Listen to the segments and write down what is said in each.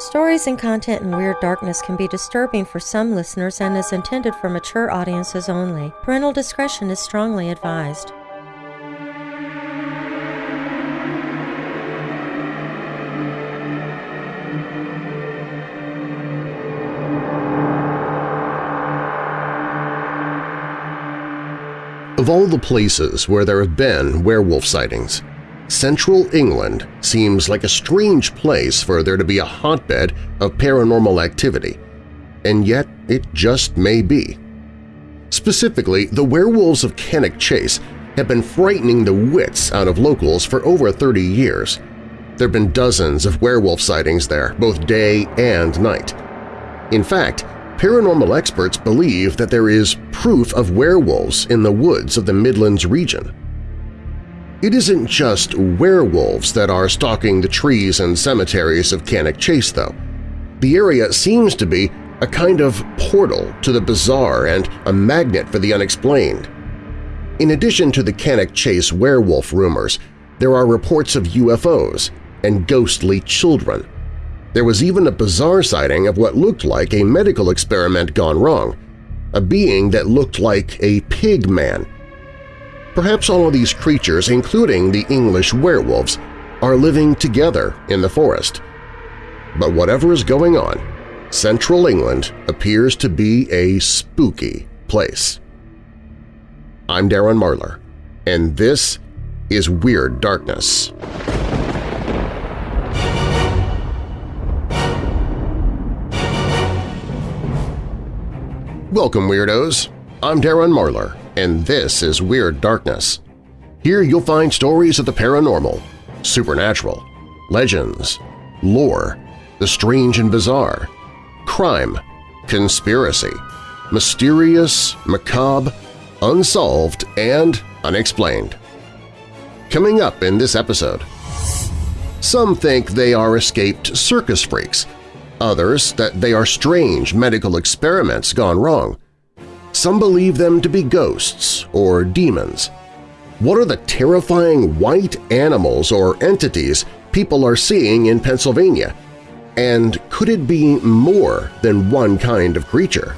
Stories and content in Weird Darkness can be disturbing for some listeners and is intended for mature audiences only. Parental discretion is strongly advised. Of all the places where there have been werewolf sightings, Central England seems like a strange place for there to be a hotbed of paranormal activity, and yet it just may be. Specifically, the werewolves of Cannock Chase have been frightening the wits out of locals for over 30 years. There have been dozens of werewolf sightings there, both day and night. In fact, paranormal experts believe that there is proof of werewolves in the woods of the Midlands region. It isn't just werewolves that are stalking the trees and cemeteries of Cannock Chase, though. The area seems to be a kind of portal to the bizarre and a magnet for the unexplained. In addition to the Cannock Chase werewolf rumors, there are reports of UFOs and ghostly children. There was even a bizarre sighting of what looked like a medical experiment gone wrong, a being that looked like a pig man Perhaps all of these creatures, including the English werewolves, are living together in the forest. But whatever is going on, central England appears to be a spooky place. I'm Darren Marlar, and this is Weird Darkness. Welcome, Weirdos! I'm Darren Marlar, and this is Weird Darkness. Here you'll find stories of the paranormal, supernatural, legends, lore, the strange and bizarre, crime, conspiracy, mysterious, macabre, unsolved, and unexplained. Coming up in this episode, some think they are escaped circus freaks, others that they are strange medical experiments gone wrong, some believe them to be ghosts or demons. What are the terrifying white animals or entities people are seeing in Pennsylvania? And could it be more than one kind of creature?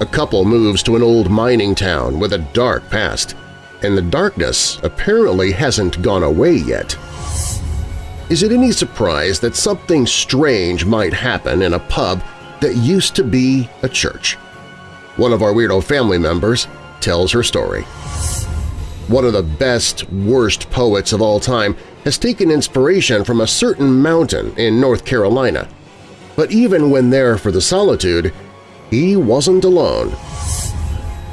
A couple moves to an old mining town with a dark past, and the darkness apparently hasn't gone away yet. Is it any surprise that something strange might happen in a pub that used to be a church? One of our Weirdo family members, tells her story. One of the best, worst poets of all time has taken inspiration from a certain mountain in North Carolina. But even when there for the solitude, he wasn't alone.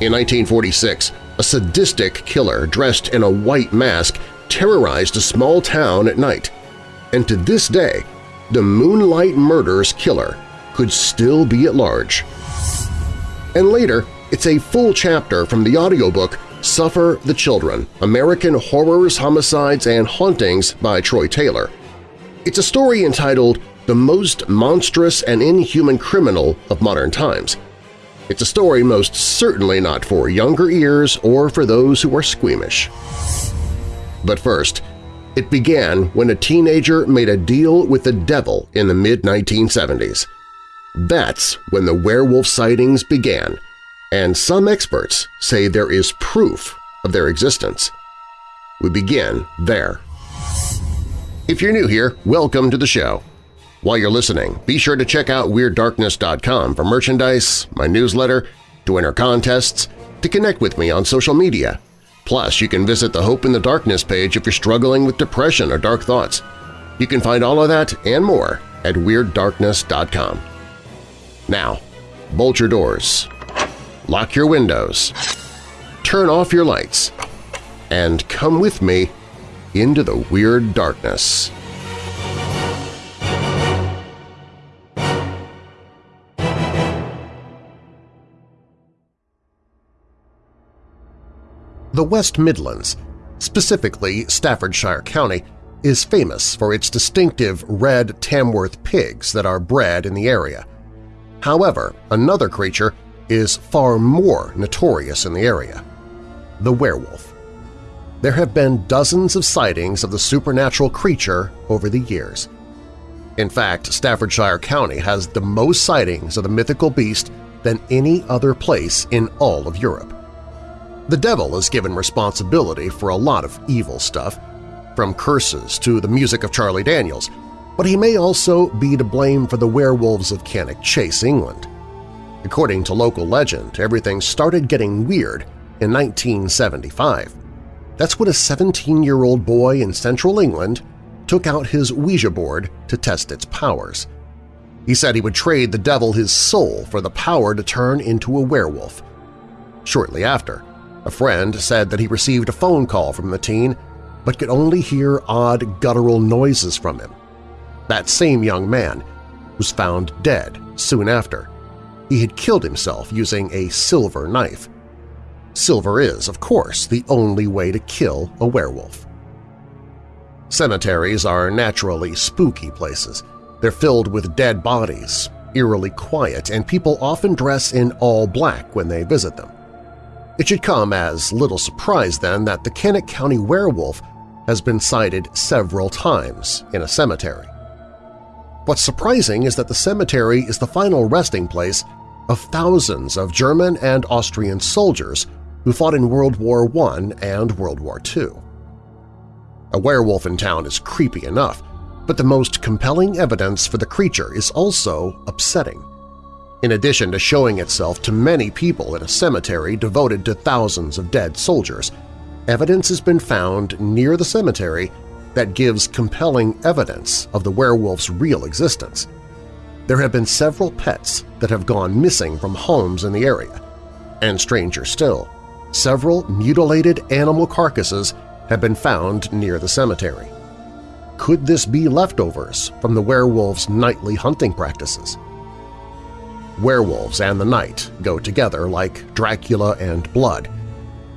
In 1946, a sadistic killer dressed in a white mask terrorized a small town at night. And to this day, the Moonlight Murders killer could still be at large and later it's a full chapter from the audiobook Suffer the Children – American Horrors, Homicides, and Hauntings by Troy Taylor. It's a story entitled The Most Monstrous and Inhuman Criminal of Modern Times. It's a story most certainly not for younger ears or for those who are squeamish. But first, it began when a teenager made a deal with the devil in the mid-1970s. That's when the werewolf sightings began, and some experts say there is proof of their existence. We begin there. If you're new here, welcome to the show. While you're listening, be sure to check out WeirdDarkness.com for merchandise, my newsletter, to enter contests, to connect with me on social media. Plus, you can visit the Hope in the Darkness page if you're struggling with depression or dark thoughts. You can find all of that and more at WeirdDarkness.com. Now, bolt your doors, lock your windows, turn off your lights, and come with me into the weird darkness. The West Midlands, specifically Staffordshire County, is famous for its distinctive red Tamworth pigs that are bred in the area – However, another creature is far more notorious in the area – the werewolf. There have been dozens of sightings of the supernatural creature over the years. In fact, Staffordshire County has the most sightings of the mythical beast than any other place in all of Europe. The devil is given responsibility for a lot of evil stuff, from curses to the music of Charlie Daniels, but he may also be to blame for the werewolves of Cannock Chase, England. According to local legend, everything started getting weird in 1975. That's when a 17-year-old boy in central England took out his Ouija board to test its powers. He said he would trade the devil his soul for the power to turn into a werewolf. Shortly after, a friend said that he received a phone call from the teen but could only hear odd guttural noises from him. That same young man was found dead soon after. He had killed himself using a silver knife. Silver is, of course, the only way to kill a werewolf. Cemeteries are naturally spooky places. They're filled with dead bodies, eerily quiet, and people often dress in all black when they visit them. It should come as little surprise, then, that the Cannock County werewolf has been sighted several times in a cemetery. What's surprising is that the cemetery is the final resting place of thousands of German and Austrian soldiers who fought in World War I and World War II. A werewolf in town is creepy enough, but the most compelling evidence for the creature is also upsetting. In addition to showing itself to many people in a cemetery devoted to thousands of dead soldiers, evidence has been found near the cemetery that gives compelling evidence of the werewolf's real existence. There have been several pets that have gone missing from homes in the area, and stranger still, several mutilated animal carcasses have been found near the cemetery. Could this be leftovers from the werewolf's nightly hunting practices? Werewolves and the night go together like Dracula and blood.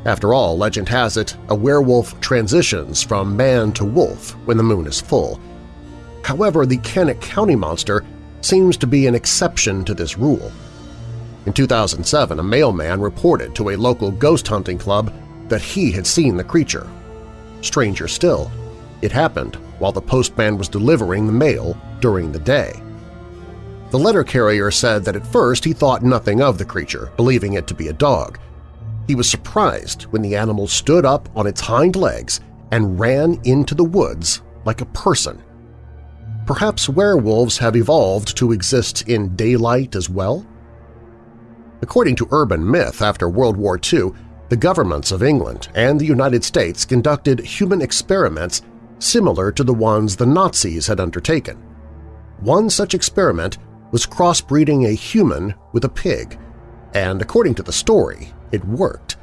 After all, legend has it, a werewolf transitions from man to wolf when the moon is full. However, the Cannock County monster seems to be an exception to this rule. In 2007, a mailman reported to a local ghost hunting club that he had seen the creature. Stranger still, it happened while the postman was delivering the mail during the day. The letter carrier said that at first he thought nothing of the creature, believing it to be a dog. He was surprised when the animal stood up on its hind legs and ran into the woods like a person. Perhaps werewolves have evolved to exist in daylight as well? According to urban myth, after World War II, the governments of England and the United States conducted human experiments similar to the ones the Nazis had undertaken. One such experiment was crossbreeding a human with a pig, and according to the story, it worked,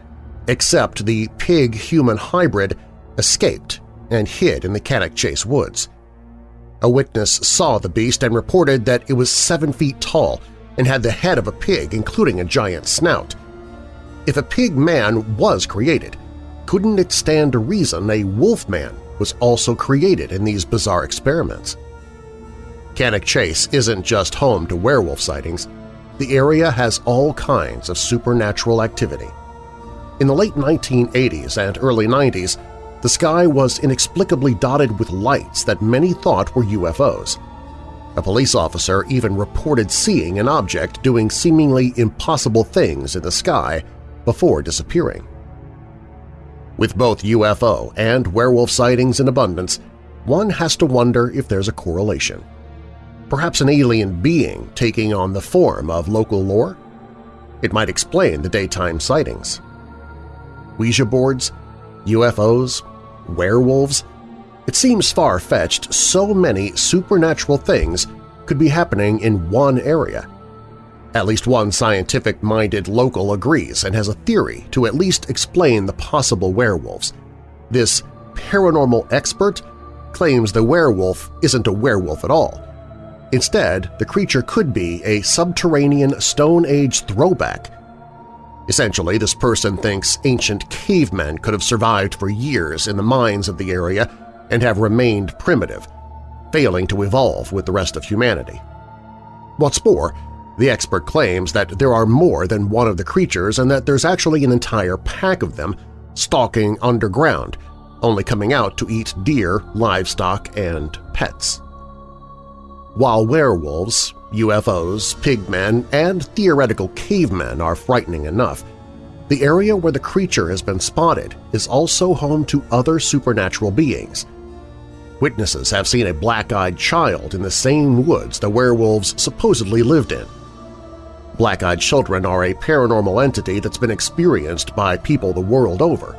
except the pig-human hybrid escaped and hid in the Cannock Chase woods. A witness saw the beast and reported that it was seven feet tall and had the head of a pig, including a giant snout. If a pig man was created, couldn't it stand to reason a wolf man was also created in these bizarre experiments? Cannock Chase isn't just home to werewolf sightings. The area has all kinds of supernatural activity. In the late 1980s and early 90s, the sky was inexplicably dotted with lights that many thought were UFOs. A police officer even reported seeing an object doing seemingly impossible things in the sky before disappearing. With both UFO and werewolf sightings in abundance, one has to wonder if there's a correlation. Perhaps an alien being taking on the form of local lore? It might explain the daytime sightings. Ouija boards, UFOs, werewolves, it seems far-fetched so many supernatural things could be happening in one area. At least one scientific-minded local agrees and has a theory to at least explain the possible werewolves. This paranormal expert claims the werewolf isn't a werewolf at all. Instead, the creature could be a subterranean Stone Age throwback. Essentially, this person thinks ancient cavemen could have survived for years in the mines of the area and have remained primitive, failing to evolve with the rest of humanity. What's more, the expert claims that there are more than one of the creatures and that there's actually an entire pack of them stalking underground, only coming out to eat deer, livestock, and pets. While werewolves, UFOs, pigmen, and theoretical cavemen are frightening enough, the area where the creature has been spotted is also home to other supernatural beings. Witnesses have seen a black-eyed child in the same woods the werewolves supposedly lived in. Black-eyed children are a paranormal entity that's been experienced by people the world over.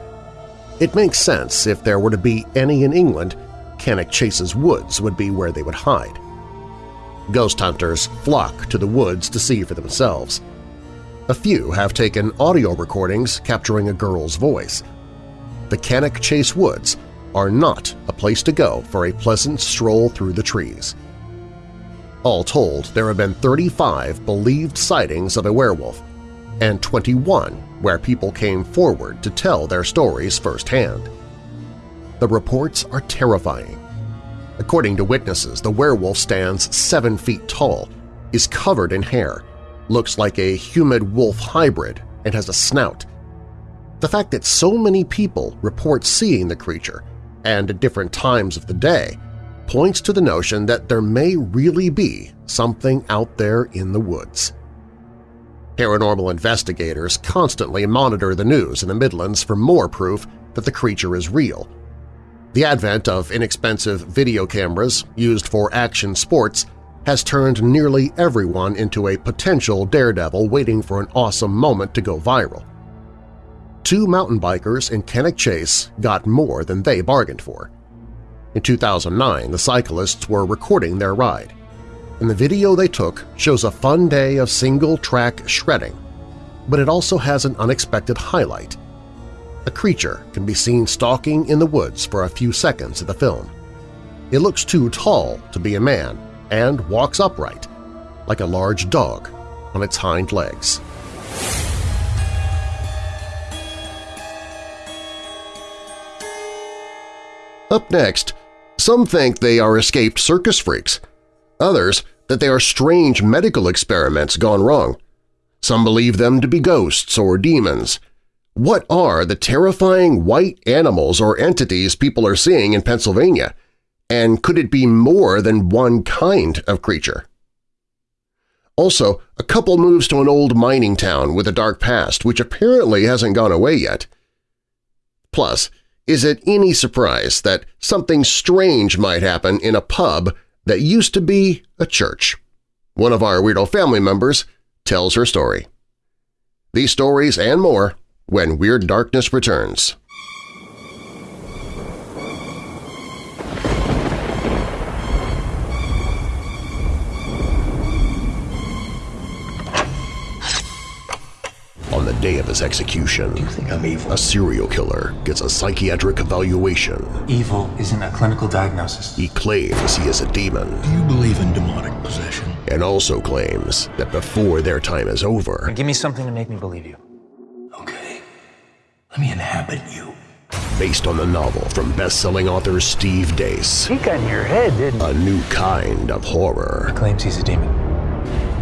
It makes sense if there were to be any in England, Cannock Chase's woods would be where they would hide. Ghost hunters flock to the woods to see for themselves. A few have taken audio recordings capturing a girl's voice. The Cannock Chase Woods are not a place to go for a pleasant stroll through the trees. All told, there have been 35 believed sightings of a werewolf, and 21 where people came forward to tell their stories firsthand. The reports are terrifying. According to witnesses, the werewolf stands 7 feet tall, is covered in hair, looks like a humid-wolf hybrid, and has a snout. The fact that so many people report seeing the creature, and at different times of the day, points to the notion that there may really be something out there in the woods. Paranormal investigators constantly monitor the news in the Midlands for more proof that the creature is real. The advent of inexpensive video cameras used for action sports has turned nearly everyone into a potential daredevil waiting for an awesome moment to go viral. Two mountain bikers in Cannock Chase got more than they bargained for. In 2009, the cyclists were recording their ride, and the video they took shows a fun day of single-track shredding, but it also has an unexpected highlight. A creature can be seen stalking in the woods for a few seconds of the film. It looks too tall to be a man and walks upright, like a large dog on its hind legs. Up next, some think they are escaped circus freaks. Others that they are strange medical experiments gone wrong. Some believe them to be ghosts or demons. What are the terrifying white animals or entities people are seeing in Pennsylvania? And could it be more than one kind of creature? Also, a couple moves to an old mining town with a dark past which apparently hasn't gone away yet. Plus, is it any surprise that something strange might happen in a pub that used to be a church? One of our Weirdo family members tells her story. These stories and more when Weird Darkness returns. On the day of his execution, Do you think I'm evil? a serial killer gets a psychiatric evaluation. Evil isn't a clinical diagnosis. He claims he is a demon Do you believe in demonic possession? and also claims that before their time is over, Give me something to make me believe you. Okay. Let me inhabit you. based on the novel from best-selling author Steve Deace, He got in your head, didn't a new kind of horror. Claims he's a demon.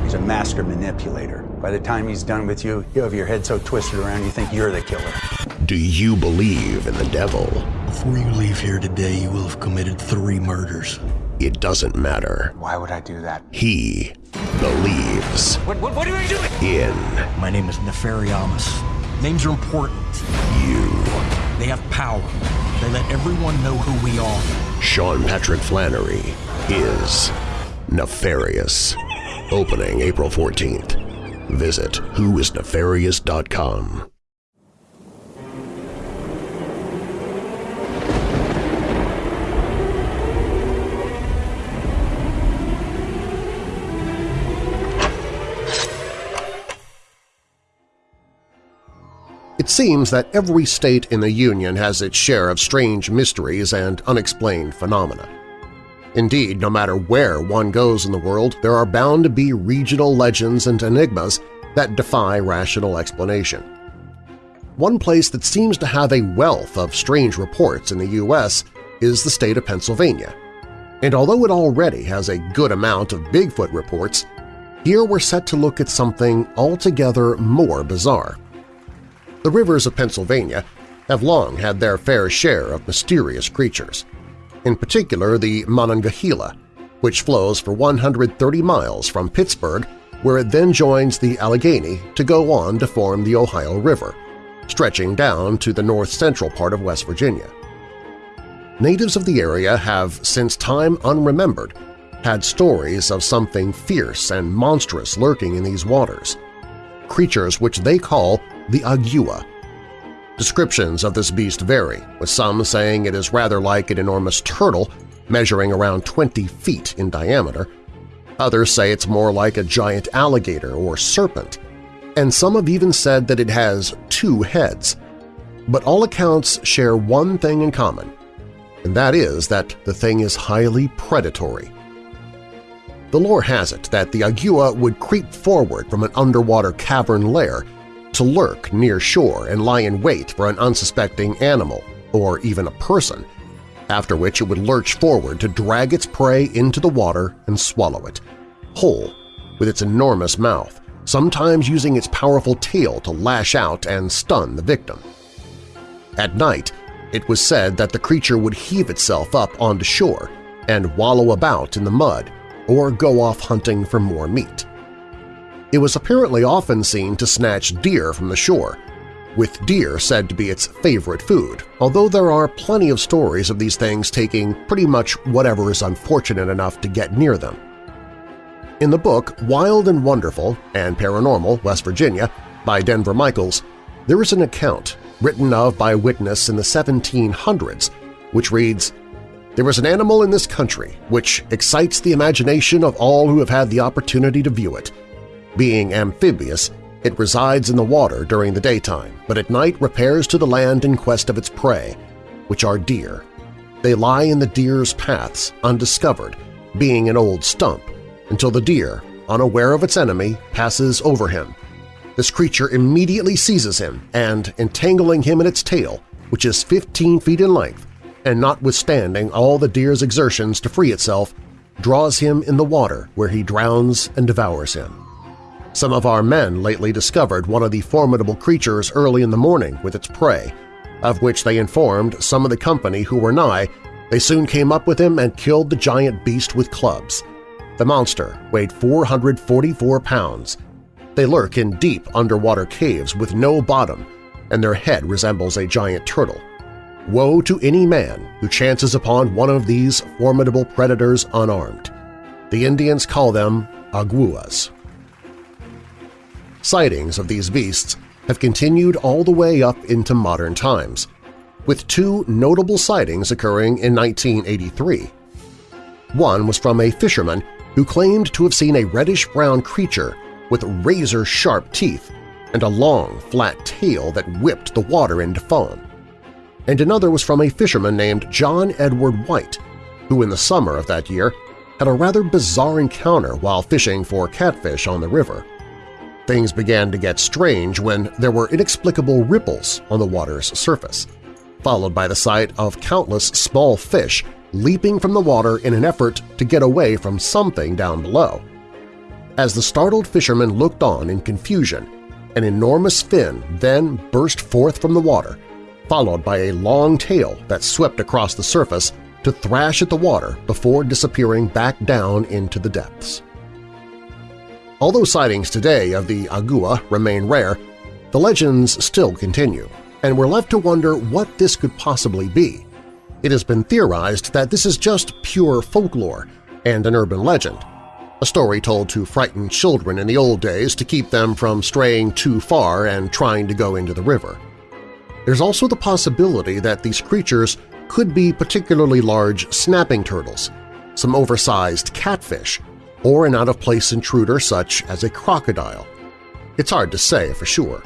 He's a master manipulator. By the time he's done with you, you have your head so twisted around you think you're the killer. Do you believe in the devil? Before you leave here today, you will have committed three murders. It doesn't matter. Why would I do that? He believes What, what, what are you doing? in My name is Nefariamus. Names are important. you. They have power. They let everyone know who we are. Sean Patrick Flanery is nefarious. Opening April 14th. Visit whoisnefarious.com. seems that every state in the Union has its share of strange mysteries and unexplained phenomena. Indeed, no matter where one goes in the world, there are bound to be regional legends and enigmas that defy rational explanation. One place that seems to have a wealth of strange reports in the U.S. is the state of Pennsylvania. And although it already has a good amount of Bigfoot reports, here we're set to look at something altogether more bizarre. The rivers of Pennsylvania have long had their fair share of mysterious creatures, in particular the Monongahela, which flows for 130 miles from Pittsburgh where it then joins the Allegheny to go on to form the Ohio River, stretching down to the north-central part of West Virginia. Natives of the area have, since time unremembered, had stories of something fierce and monstrous lurking in these waters, creatures which they call the Agua. Descriptions of this beast vary, with some saying it is rather like an enormous turtle measuring around 20 feet in diameter, Others say it's more like a giant alligator or serpent, and some have even said that it has two heads. But all accounts share one thing in common, and that is that the thing is highly predatory. The lore has it that the Agua would creep forward from an underwater cavern lair to lurk near shore and lie in wait for an unsuspecting animal or even a person after which it would lurch forward to drag its prey into the water and swallow it, whole, with its enormous mouth, sometimes using its powerful tail to lash out and stun the victim. At night, it was said that the creature would heave itself up onto shore and wallow about in the mud or go off hunting for more meat. It was apparently often seen to snatch deer from the shore, with deer said to be its favorite food, although there are plenty of stories of these things taking pretty much whatever is unfortunate enough to get near them. In the book Wild and Wonderful and Paranormal, West Virginia, by Denver Michaels, there is an account written of by witness in the 1700s which reads, There is an animal in this country which excites the imagination of all who have had the opportunity to view it. Being amphibious, it resides in the water during the daytime, but at night repairs to the land in quest of its prey, which are deer. They lie in the deer's paths, undiscovered, being an old stump, until the deer, unaware of its enemy, passes over him. This creature immediately seizes him and, entangling him in its tail, which is 15 feet in length, and notwithstanding all the deer's exertions to free itself, draws him in the water where he drowns and devours him. Some of our men lately discovered one of the formidable creatures early in the morning with its prey, of which they informed some of the company who were nigh. They soon came up with him and killed the giant beast with clubs. The monster weighed 444 pounds. They lurk in deep underwater caves with no bottom, and their head resembles a giant turtle. Woe to any man who chances upon one of these formidable predators unarmed. The Indians call them aguas. Sightings of these beasts have continued all the way up into modern times, with two notable sightings occurring in 1983. One was from a fisherman who claimed to have seen a reddish-brown creature with razor-sharp teeth and a long, flat tail that whipped the water into foam. And another was from a fisherman named John Edward White, who in the summer of that year had a rather bizarre encounter while fishing for catfish on the river. Things began to get strange when there were inexplicable ripples on the water's surface, followed by the sight of countless small fish leaping from the water in an effort to get away from something down below. As the startled fishermen looked on in confusion, an enormous fin then burst forth from the water, followed by a long tail that swept across the surface to thrash at the water before disappearing back down into the depths. Although sightings today of the agua remain rare, the legends still continue, and we're left to wonder what this could possibly be. It has been theorized that this is just pure folklore and an urban legend, a story told to frighten children in the old days to keep them from straying too far and trying to go into the river. There's also the possibility that these creatures could be particularly large snapping turtles, some oversized catfish, or an out-of-place intruder such as a crocodile. It's hard to say for sure.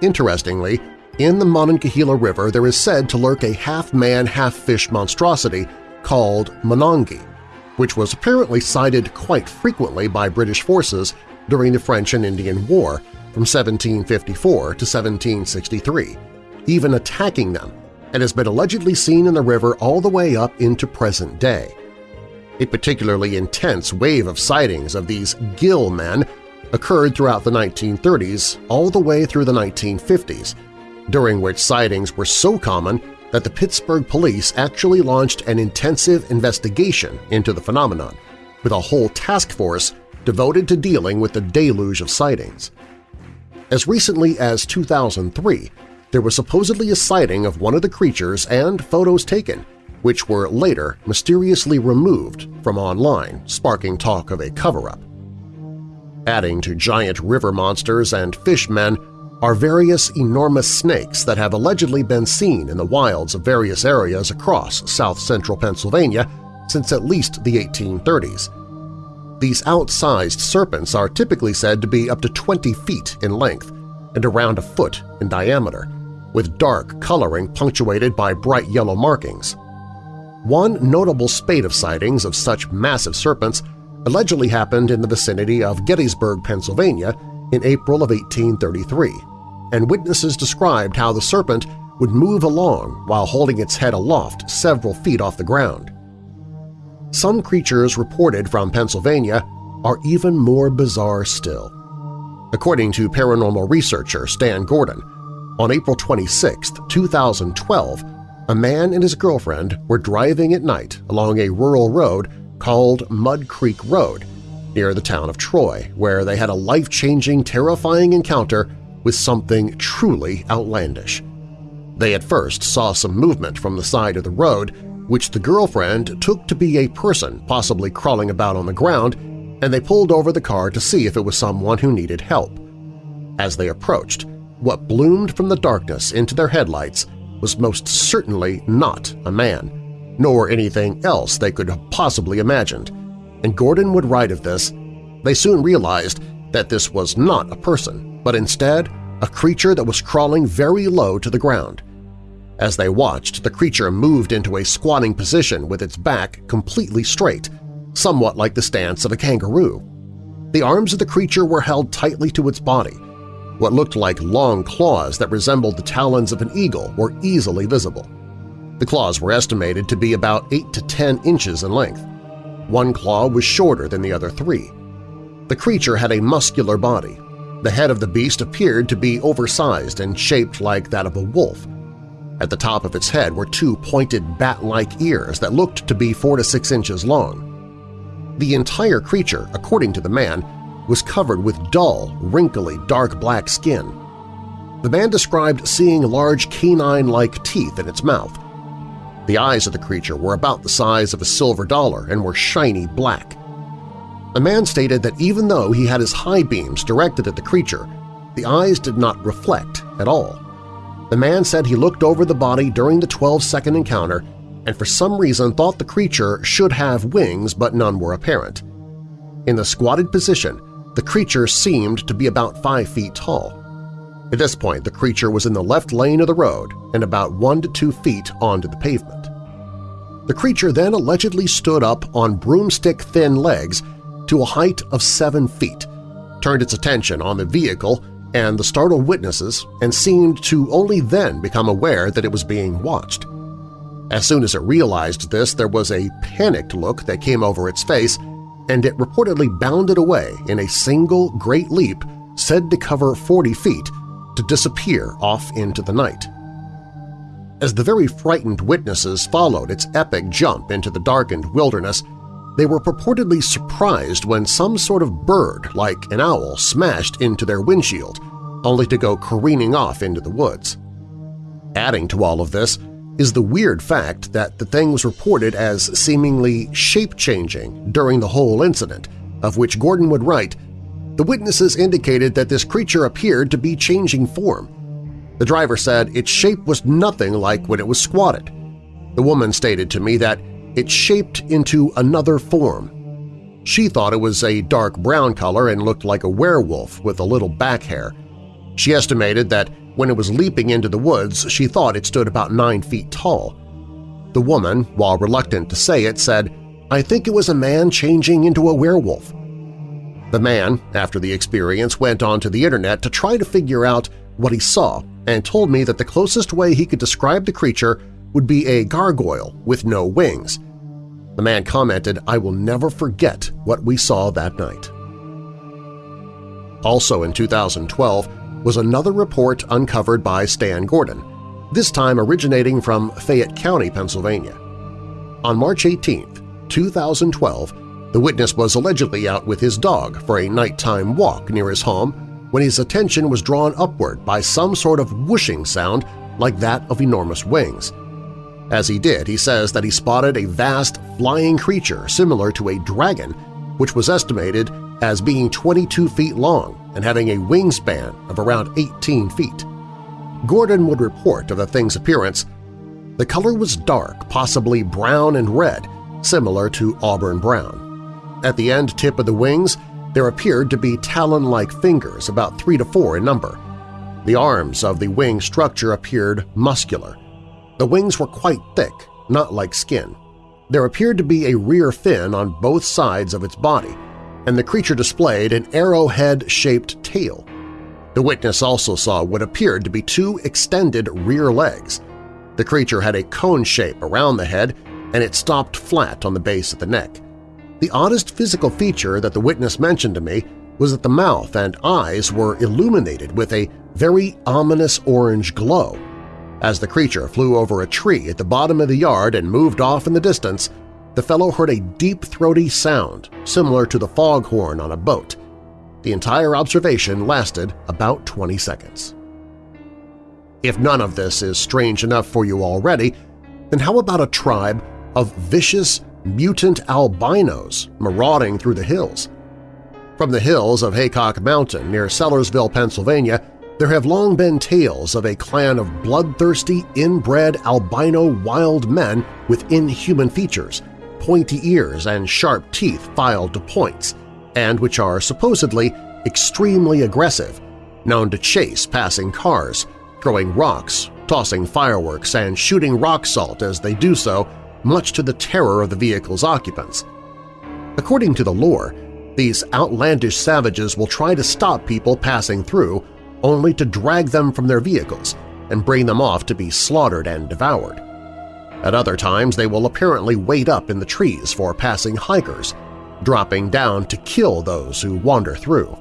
Interestingly, in the Monongahela River there is said to lurk a half-man, half-fish monstrosity called Monongi, which was apparently sighted quite frequently by British forces during the French and Indian War from 1754 to 1763, even attacking them, and has been allegedly seen in the river all the way up into present day. A particularly intense wave of sightings of these gill men occurred throughout the 1930s all the way through the 1950s, during which sightings were so common that the Pittsburgh police actually launched an intensive investigation into the phenomenon, with a whole task force devoted to dealing with the deluge of sightings. As recently as 2003, there was supposedly a sighting of one of the creatures and photos taken, which were later mysteriously removed from online, sparking talk of a cover-up. Adding to giant river monsters and fishmen are various enormous snakes that have allegedly been seen in the wilds of various areas across south-central Pennsylvania since at least the 1830s. These outsized serpents are typically said to be up to 20 feet in length and around a foot in diameter, with dark coloring punctuated by bright yellow markings. One notable spate of sightings of such massive serpents allegedly happened in the vicinity of Gettysburg, Pennsylvania in April of 1833, and witnesses described how the serpent would move along while holding its head aloft several feet off the ground. Some creatures reported from Pennsylvania are even more bizarre still. According to paranormal researcher Stan Gordon, on April 26, 2012, a man and his girlfriend were driving at night along a rural road called Mud Creek Road near the town of Troy, where they had a life-changing, terrifying encounter with something truly outlandish. They at first saw some movement from the side of the road, which the girlfriend took to be a person possibly crawling about on the ground, and they pulled over the car to see if it was someone who needed help. As they approached, what bloomed from the darkness into their headlights was most certainly not a man, nor anything else they could have possibly imagined, and Gordon would write of this, they soon realized that this was not a person, but instead a creature that was crawling very low to the ground. As they watched, the creature moved into a squatting position with its back completely straight, somewhat like the stance of a kangaroo. The arms of the creature were held tightly to its body. What looked like long claws that resembled the talons of an eagle were easily visible. The claws were estimated to be about 8 to 10 inches in length. One claw was shorter than the other three. The creature had a muscular body. The head of the beast appeared to be oversized and shaped like that of a wolf. At the top of its head were two pointed bat-like ears that looked to be 4 to 6 inches long. The entire creature, according to the man, was covered with dull, wrinkly, dark black skin. The man described seeing large canine-like teeth in its mouth. The eyes of the creature were about the size of a silver dollar and were shiny black. The man stated that even though he had his high beams directed at the creature, the eyes did not reflect at all. The man said he looked over the body during the 12-second encounter and for some reason thought the creature should have wings but none were apparent. In the squatted position, the creature seemed to be about 5 feet tall. At this point, the creature was in the left lane of the road and about 1 to 2 feet onto the pavement. The creature then allegedly stood up on broomstick-thin legs to a height of 7 feet, turned its attention on the vehicle and the startled witnesses and seemed to only then become aware that it was being watched. As soon as it realized this, there was a panicked look that came over its face, and it reportedly bounded away in a single great leap said to cover 40 feet to disappear off into the night. As the very frightened witnesses followed its epic jump into the darkened wilderness, they were purportedly surprised when some sort of bird, like an owl, smashed into their windshield, only to go careening off into the woods. Adding to all of this, is the weird fact that the thing was reported as seemingly shape-changing during the whole incident, of which Gordon would write, the witnesses indicated that this creature appeared to be changing form. The driver said its shape was nothing like when it was squatted. The woman stated to me that it shaped into another form. She thought it was a dark brown color and looked like a werewolf with a little back hair. She estimated that when it was leaping into the woods, she thought it stood about nine feet tall. The woman, while reluctant to say it, said, I think it was a man changing into a werewolf. The man, after the experience, went onto the internet to try to figure out what he saw and told me that the closest way he could describe the creature would be a gargoyle with no wings. The man commented, I will never forget what we saw that night. Also in 2012, was another report uncovered by Stan Gordon. this time originating from Fayette County, Pennsylvania. On March 18, 2012, the witness was allegedly out with his dog for a nighttime walk near his home when his attention was drawn upward by some sort of whooshing sound like that of enormous wings. As he did, he says that he spotted a vast flying creature similar to a dragon, which was estimated as being 22 feet long and having a wingspan of around 18 feet. Gordon would report of the thing's appearance, the color was dark, possibly brown and red, similar to auburn brown. At the end tip of the wings, there appeared to be talon-like fingers about three to four in number. The arms of the wing structure appeared muscular. The wings were quite thick, not like skin. There appeared to be a rear fin on both sides of its body, and the creature displayed an arrowhead-shaped tail. The witness also saw what appeared to be two extended rear legs. The creature had a cone shape around the head, and it stopped flat on the base of the neck. The oddest physical feature that the witness mentioned to me was that the mouth and eyes were illuminated with a very ominous orange glow. As the creature flew over a tree at the bottom of the yard and moved off in the distance, the fellow heard a deep throaty sound similar to the foghorn on a boat. The entire observation lasted about 20 seconds. If none of this is strange enough for you already, then how about a tribe of vicious, mutant albinos marauding through the hills? From the hills of Haycock Mountain near Sellersville, Pennsylvania, there have long been tales of a clan of bloodthirsty, inbred albino wild men with inhuman features, pointy ears and sharp teeth filed to points, and which are supposedly extremely aggressive, known to chase passing cars, throwing rocks, tossing fireworks, and shooting rock salt as they do so, much to the terror of the vehicle's occupants. According to the lore, these outlandish savages will try to stop people passing through only to drag them from their vehicles and bring them off to be slaughtered and devoured. At other times they will apparently wait up in the trees for passing hikers, dropping down to kill those who wander through.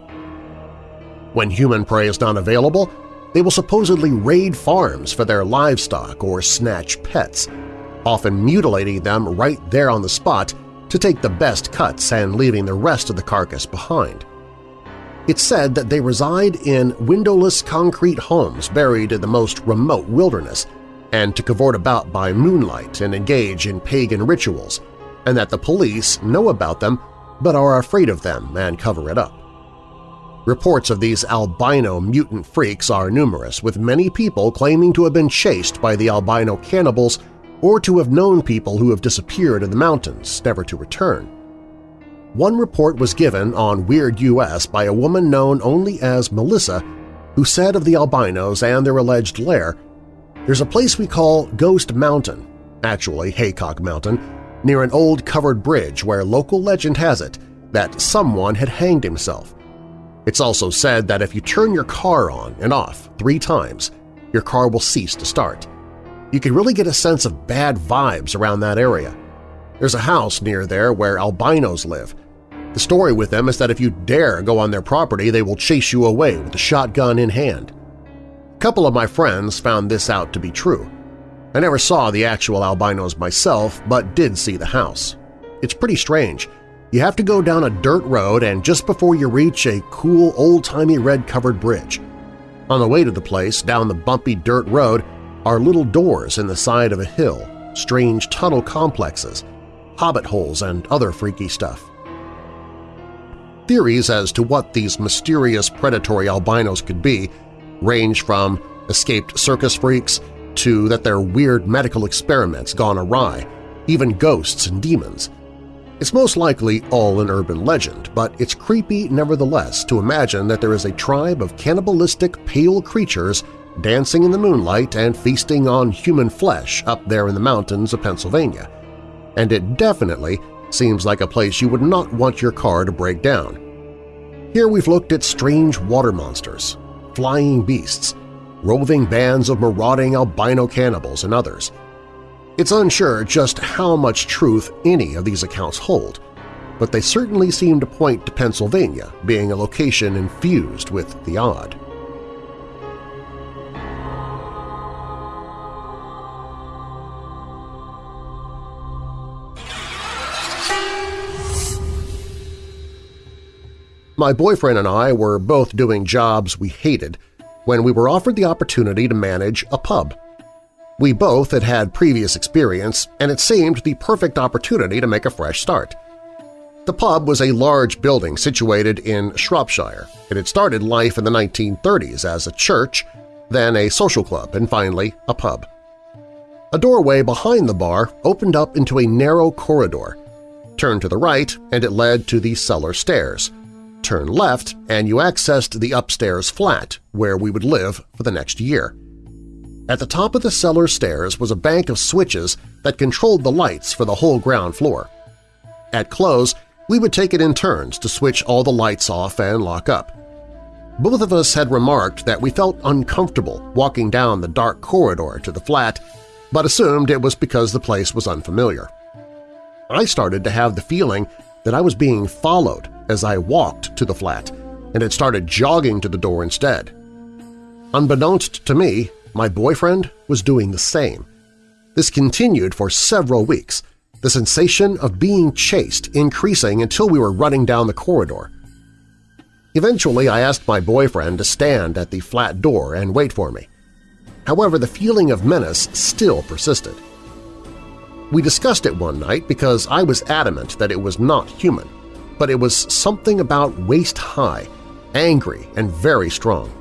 When human prey is not available, they will supposedly raid farms for their livestock or snatch pets, often mutilating them right there on the spot to take the best cuts and leaving the rest of the carcass behind. It's said that they reside in windowless concrete homes buried in the most remote wilderness and to cavort about by moonlight and engage in pagan rituals, and that the police know about them but are afraid of them and cover it up. Reports of these albino mutant freaks are numerous, with many people claiming to have been chased by the albino cannibals or to have known people who have disappeared in the mountains, never to return. One report was given on Weird US by a woman known only as Melissa who said of the albinos and their alleged lair, There's a place we call Ghost Mountain, actually Haycock Mountain, near an old covered bridge where local legend has it that someone had hanged himself. It's also said that if you turn your car on and off three times, your car will cease to start. You can really get a sense of bad vibes around that area. There's a house near there where albinos live. The story with them is that if you dare go on their property, they will chase you away with a shotgun in hand. A couple of my friends found this out to be true. I never saw the actual albinos myself, but did see the house. It's pretty strange. You have to go down a dirt road and just before you reach a cool old-timey red-covered bridge. On the way to the place, down the bumpy dirt road, are little doors in the side of a hill, strange tunnel complexes, hobbit holes, and other freaky stuff. Theories as to what these mysterious predatory albinos could be range from escaped circus freaks to that they're weird medical experiments gone awry, even ghosts and demons. It's most likely all an urban legend, but it's creepy nevertheless to imagine that there is a tribe of cannibalistic pale creatures dancing in the moonlight and feasting on human flesh up there in the mountains of Pennsylvania. And it definitely seems like a place you would not want your car to break down. Here we've looked at strange water monsters, flying beasts, roving bands of marauding albino cannibals, and others. It's unsure just how much truth any of these accounts hold, but they certainly seem to point to Pennsylvania being a location infused with the odd. My boyfriend and I were both doing jobs we hated when we were offered the opportunity to manage a pub. We both had had previous experience, and it seemed the perfect opportunity to make a fresh start. The pub was a large building situated in Shropshire. It had started life in the 1930s as a church, then a social club, and finally a pub. A doorway behind the bar opened up into a narrow corridor. Turn to the right and it led to the cellar stairs. Turn left and you accessed the upstairs flat where we would live for the next year. At the top of the cellar stairs was a bank of switches that controlled the lights for the whole ground floor. At close, we would take it in turns to switch all the lights off and lock up. Both of us had remarked that we felt uncomfortable walking down the dark corridor to the flat, but assumed it was because the place was unfamiliar. I started to have the feeling that I was being followed as I walked to the flat and had started jogging to the door instead. Unbeknownst to me, my boyfriend was doing the same. This continued for several weeks, the sensation of being chased increasing until we were running down the corridor. Eventually, I asked my boyfriend to stand at the flat door and wait for me. However, the feeling of menace still persisted. We discussed it one night because I was adamant that it was not human, but it was something about waist-high, angry, and very strong.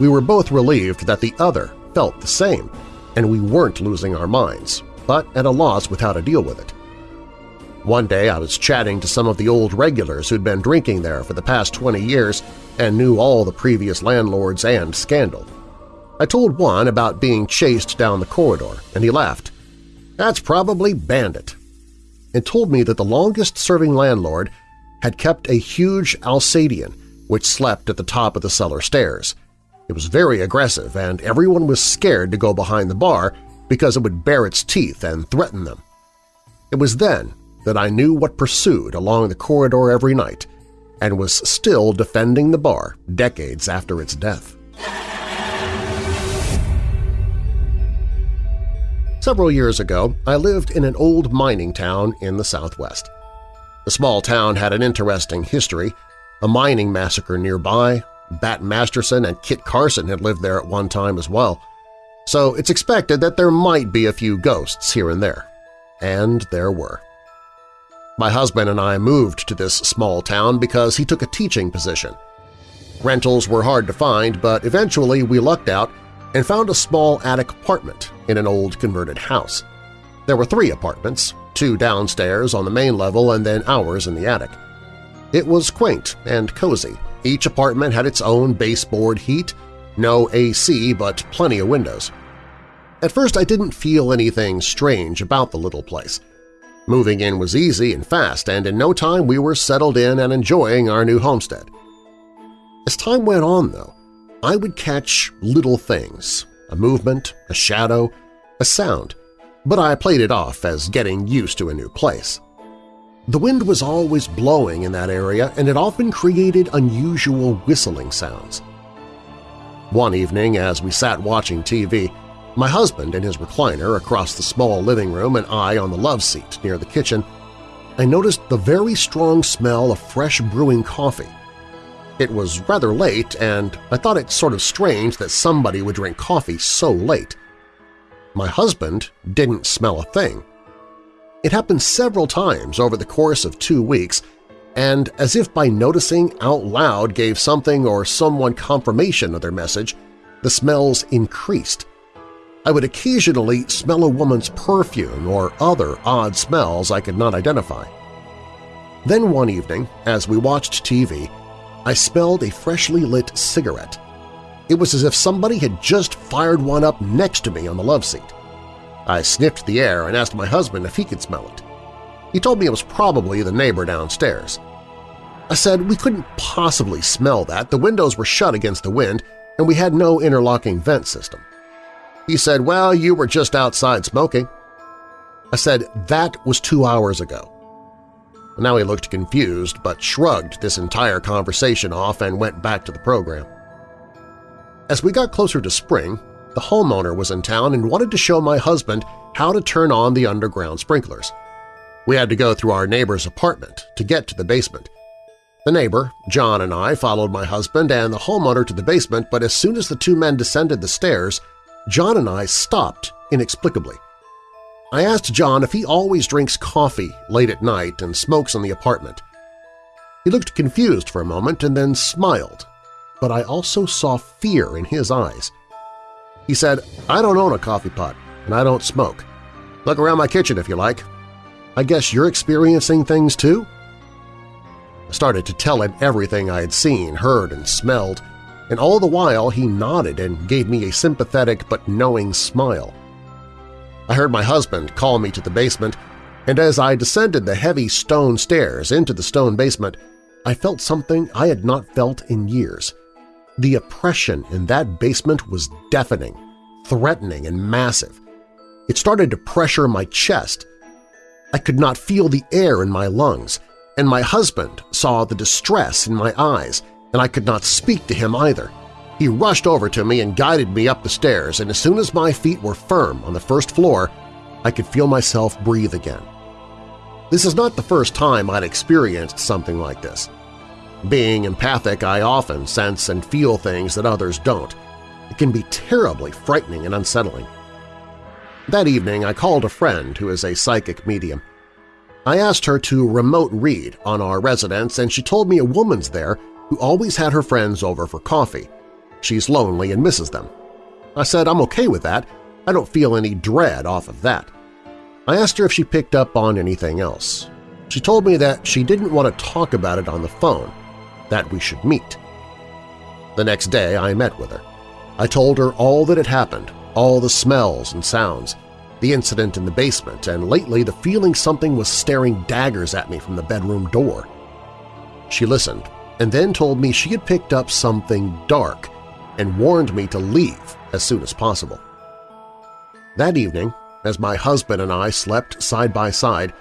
We were both relieved that the other felt the same, and we weren't losing our minds, but at a loss with how to deal with it. One day I was chatting to some of the old regulars who'd been drinking there for the past 20 years and knew all the previous landlords and scandal. I told one about being chased down the corridor, and he laughed. That's probably Bandit, and told me that the longest-serving landlord had kept a huge Alsatian which slept at the top of the cellar stairs, it was very aggressive, and everyone was scared to go behind the bar because it would bare its teeth and threaten them. It was then that I knew what pursued along the corridor every night and was still defending the bar decades after its death. Several years ago, I lived in an old mining town in the southwest. The small town had an interesting history, a mining massacre nearby, Bat Masterson and Kit Carson had lived there at one time as well, so it's expected that there might be a few ghosts here and there. And there were. My husband and I moved to this small town because he took a teaching position. Rentals were hard to find, but eventually we lucked out and found a small attic apartment in an old converted house. There were three apartments, two downstairs on the main level and then ours in the attic. It was quaint and cozy, each apartment had its own baseboard heat, no AC but plenty of windows. At first I didn't feel anything strange about the little place. Moving in was easy and fast, and in no time we were settled in and enjoying our new homestead. As time went on, though, I would catch little things – a movement, a shadow, a sound, but I played it off as getting used to a new place. The wind was always blowing in that area and it often created unusual whistling sounds. One evening, as we sat watching TV, my husband in his recliner across the small living room and I on the love seat near the kitchen, I noticed the very strong smell of fresh brewing coffee. It was rather late, and I thought it sort of strange that somebody would drink coffee so late. My husband didn't smell a thing, it happened several times over the course of two weeks, and as if by noticing out loud gave something or someone confirmation of their message, the smells increased. I would occasionally smell a woman's perfume or other odd smells I could not identify. Then one evening, as we watched TV, I smelled a freshly lit cigarette. It was as if somebody had just fired one up next to me on the love seat. I sniffed the air and asked my husband if he could smell it. He told me it was probably the neighbor downstairs. I said we couldn't possibly smell that, the windows were shut against the wind and we had no interlocking vent system. He said, well, you were just outside smoking. I said, that was two hours ago. Now he looked confused but shrugged this entire conversation off and went back to the program. As we got closer to spring, the homeowner was in town and wanted to show my husband how to turn on the underground sprinklers. We had to go through our neighbor's apartment to get to the basement. The neighbor, John, and I followed my husband and the homeowner to the basement, but as soon as the two men descended the stairs, John and I stopped inexplicably. I asked John if he always drinks coffee late at night and smokes in the apartment. He looked confused for a moment and then smiled, but I also saw fear in his eyes. He said, I don't own a coffee pot, and I don't smoke. Look around my kitchen if you like. I guess you're experiencing things too? I started to tell him everything I had seen, heard, and smelled, and all the while he nodded and gave me a sympathetic but knowing smile. I heard my husband call me to the basement, and as I descended the heavy stone stairs into the stone basement, I felt something I had not felt in years. The oppression in that basement was deafening, threatening, and massive. It started to pressure my chest. I could not feel the air in my lungs, and my husband saw the distress in my eyes, and I could not speak to him either. He rushed over to me and guided me up the stairs, and as soon as my feet were firm on the first floor, I could feel myself breathe again. This is not the first time I'd experienced something like this. Being empathic, I often sense and feel things that others don't. It can be terribly frightening and unsettling. That evening, I called a friend who is a psychic medium. I asked her to remote read on our residence, and she told me a woman's there who always had her friends over for coffee. She's lonely and misses them. I said I'm okay with that. I don't feel any dread off of that. I asked her if she picked up on anything else. She told me that she didn't want to talk about it on the phone, that we should meet. The next day I met with her. I told her all that had happened, all the smells and sounds, the incident in the basement, and lately the feeling something was staring daggers at me from the bedroom door. She listened and then told me she had picked up something dark and warned me to leave as soon as possible. That evening, as my husband and I slept side by side,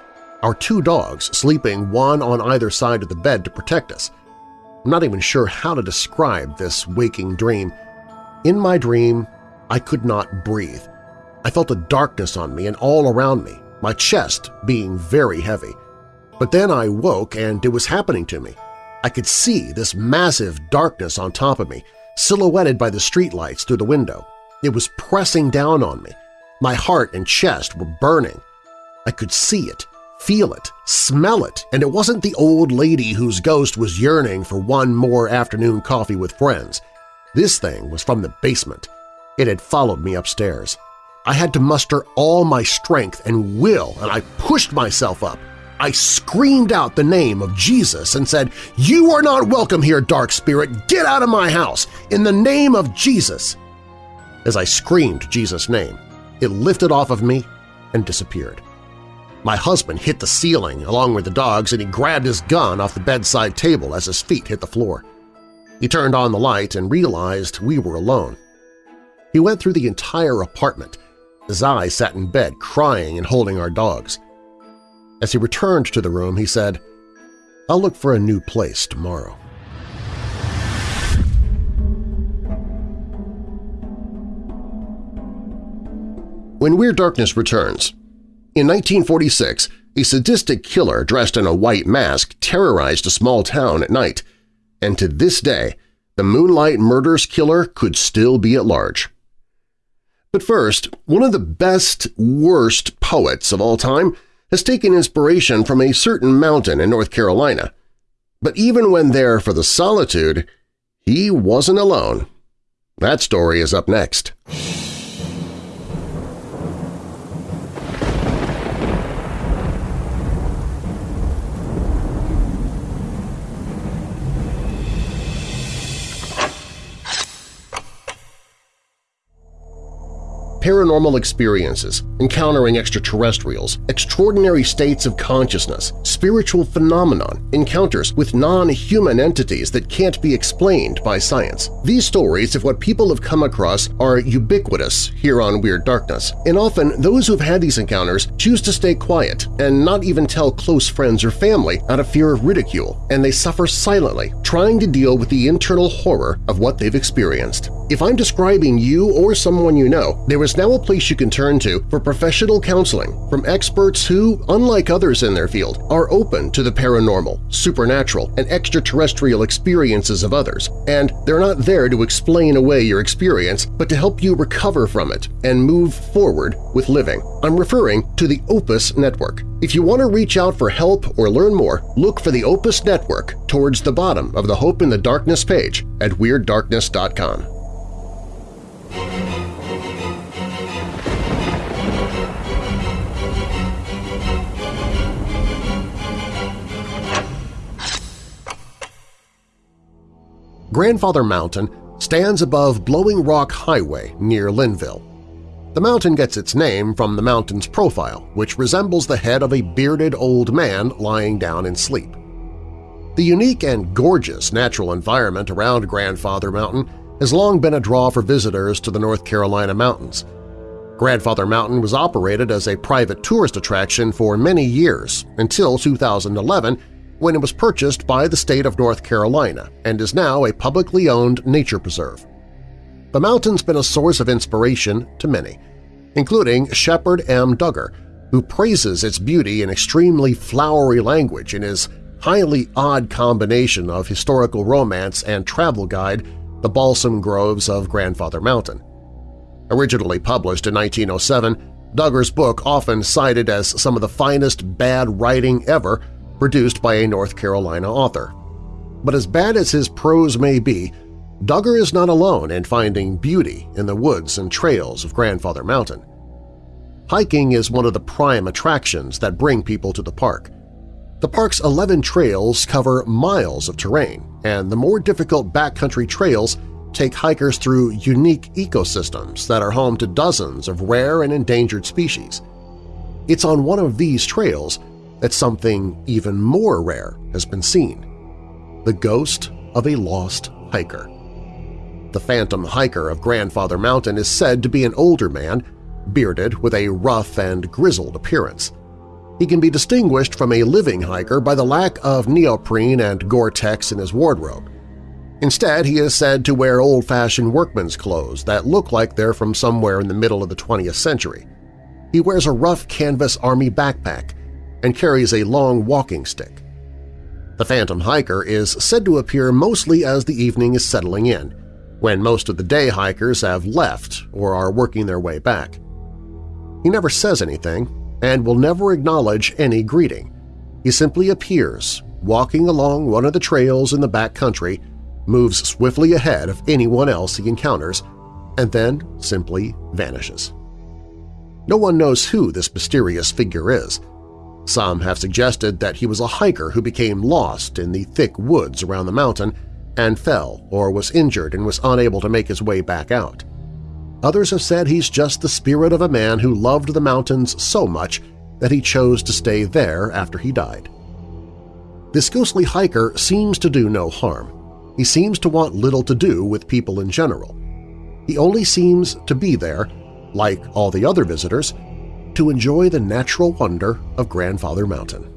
our two dogs sleeping one on either side of the bed to protect us. I'm not even sure how to describe this waking dream. In my dream, I could not breathe. I felt a darkness on me and all around me, my chest being very heavy. But then I woke and it was happening to me. I could see this massive darkness on top of me, silhouetted by the streetlights through the window. It was pressing down on me. My heart and chest were burning. I could see it, feel it, smell it, and it wasn't the old lady whose ghost was yearning for one more afternoon coffee with friends. This thing was from the basement. It had followed me upstairs. I had to muster all my strength and will, and I pushed myself up. I screamed out the name of Jesus and said, You are not welcome here, dark spirit! Get out of my house! In the name of Jesus! As I screamed Jesus' name, it lifted off of me and disappeared. My husband hit the ceiling along with the dogs and he grabbed his gun off the bedside table as his feet hit the floor. He turned on the light and realized we were alone. He went through the entire apartment as I sat in bed crying and holding our dogs. As he returned to the room, he said, I'll look for a new place tomorrow. When Weird Darkness returns, in 1946, a sadistic killer dressed in a white mask terrorized a small town at night, and to this day, the Moonlight Murders killer could still be at large. But first, one of the best, worst poets of all time has taken inspiration from a certain mountain in North Carolina. But even when there for the solitude, he wasn't alone. That story is up next. Paranormal experiences, encountering extraterrestrials, extraordinary states of consciousness, spiritual phenomenon, encounters with non-human entities that can't be explained by science. These stories of what people have come across are ubiquitous here on Weird Darkness, and often those who've had these encounters choose to stay quiet and not even tell close friends or family out of fear of ridicule, and they suffer silently, trying to deal with the internal horror of what they've experienced. If I'm describing you or someone you know, there is now a place you can turn to for professional counseling from experts who, unlike others in their field, are open to the paranormal, supernatural, and extraterrestrial experiences of others, and they're not there to explain away your experience, but to help you recover from it and move forward with living. I'm referring to the Opus Network. If you want to reach out for help or learn more, look for the Opus Network towards the bottom of the Hope in the Darkness page at WeirdDarkness.com. Grandfather Mountain stands above Blowing Rock Highway near Linville. The mountain gets its name from the mountain's profile, which resembles the head of a bearded old man lying down in sleep. The unique and gorgeous natural environment around Grandfather Mountain has long been a draw for visitors to the North Carolina mountains. Grandfather Mountain was operated as a private tourist attraction for many years until 2011 when it was purchased by the state of North Carolina and is now a publicly owned nature preserve. The mountain's been a source of inspiration to many, including Shepherd M. Dugger, who praises its beauty in extremely flowery language in his highly odd combination of historical romance and travel guide, The Balsam Groves of Grandfather Mountain. Originally published in 1907, Dugger's book often cited as some of the finest bad writing ever produced by a North Carolina author. But as bad as his prose may be, Duggar is not alone in finding beauty in the woods and trails of Grandfather Mountain. Hiking is one of the prime attractions that bring people to the park. The park's 11 trails cover miles of terrain, and the more difficult backcountry trails take hikers through unique ecosystems that are home to dozens of rare and endangered species. It's on one of these trails that something even more rare has been seen – the ghost of a lost hiker. The phantom hiker of Grandfather Mountain is said to be an older man, bearded with a rough and grizzled appearance. He can be distinguished from a living hiker by the lack of neoprene and Gore-Tex in his wardrobe. Instead, he is said to wear old-fashioned workman's clothes that look like they're from somewhere in the middle of the 20th century. He wears a rough canvas army backpack and carries a long walking stick. The phantom hiker is said to appear mostly as the evening is settling in, when most of the day hikers have left or are working their way back. He never says anything and will never acknowledge any greeting. He simply appears, walking along one of the trails in the back country, moves swiftly ahead of anyone else he encounters, and then simply vanishes. No one knows who this mysterious figure is, some have suggested that he was a hiker who became lost in the thick woods around the mountain and fell or was injured and was unable to make his way back out. Others have said he's just the spirit of a man who loved the mountains so much that he chose to stay there after he died. This ghostly hiker seems to do no harm. He seems to want little to do with people in general. He only seems to be there, like all the other visitors, to enjoy the natural wonder of Grandfather Mountain.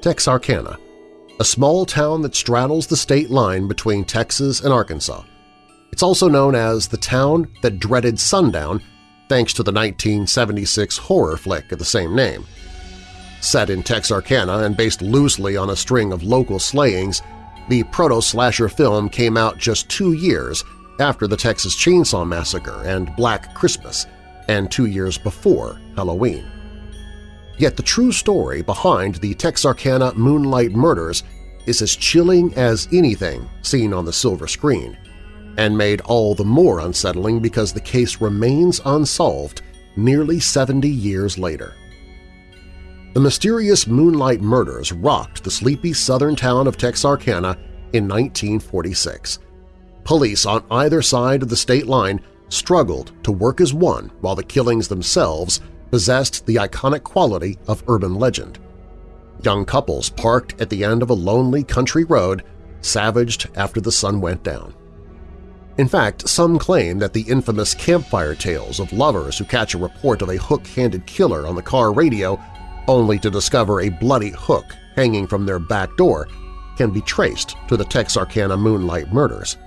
Texarkana, a small town that straddles the state line between Texas and Arkansas. It's also known as the town that dreaded sundown thanks to the 1976 horror flick of the same name. Set in Texarkana and based loosely on a string of local slayings, the proto-slasher film came out just two years after the Texas Chainsaw Massacre and Black Christmas, and two years before Halloween. Yet the true story behind the Texarkana Moonlight Murders is as chilling as anything seen on the silver screen, and made all the more unsettling because the case remains unsolved nearly 70 years later. The mysterious Moonlight Murders rocked the sleepy southern town of Texarkana in 1946. Police on either side of the state line struggled to work as one while the killings themselves possessed the iconic quality of urban legend. Young couples parked at the end of a lonely country road, savaged after the sun went down. In fact, some claim that the infamous campfire tales of lovers who catch a report of a hook-handed killer on the car radio only to discover a bloody hook hanging from their back door can be traced to the Texarkana Moonlight murders.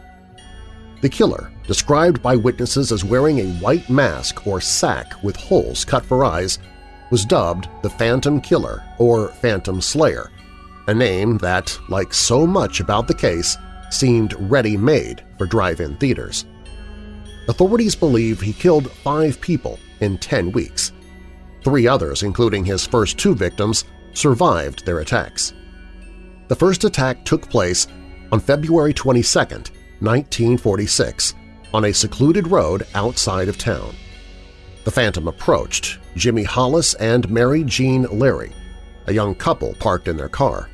The killer, described by witnesses as wearing a white mask or sack with holes cut for eyes, was dubbed the Phantom Killer or Phantom Slayer, a name that, like so much about the case, seemed ready-made for drive-in theaters. Authorities believe he killed five people in 10 weeks. Three others, including his first two victims, survived their attacks. The first attack took place on February 22, 1946, on a secluded road outside of town. The Phantom approached Jimmy Hollis and Mary Jean Larey, a young couple parked in their car.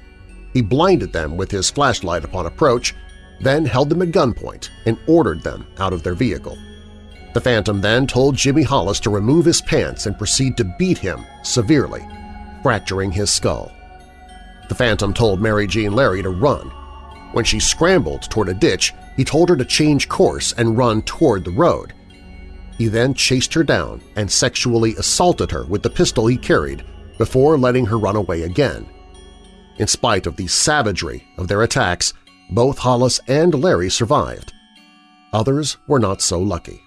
He blinded them with his flashlight upon approach, then held them at gunpoint and ordered them out of their vehicle. The Phantom then told Jimmy Hollis to remove his pants and proceed to beat him severely, fracturing his skull. The Phantom told Mary Jean Larey to run. When she scrambled toward a ditch, he told her to change course and run toward the road. He then chased her down and sexually assaulted her with the pistol he carried before letting her run away again. In spite of the savagery of their attacks, both Hollis and Larey survived. Others were not so lucky.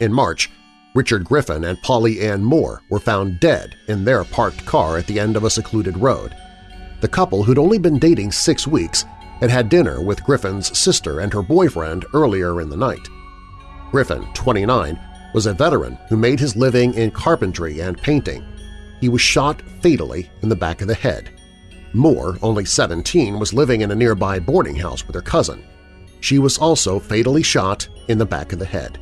In March, Richard Griffin and Polly Ann Moore were found dead in their parked car at the end of a secluded road. The couple, who'd only been dating six weeks, had had dinner with Griffin's sister and her boyfriend earlier in the night. Griffin, 29, was a veteran who made his living in carpentry and painting. He was shot fatally in the back of the head. Moore, only 17, was living in a nearby boarding house with her cousin. She was also fatally shot in the back of the head.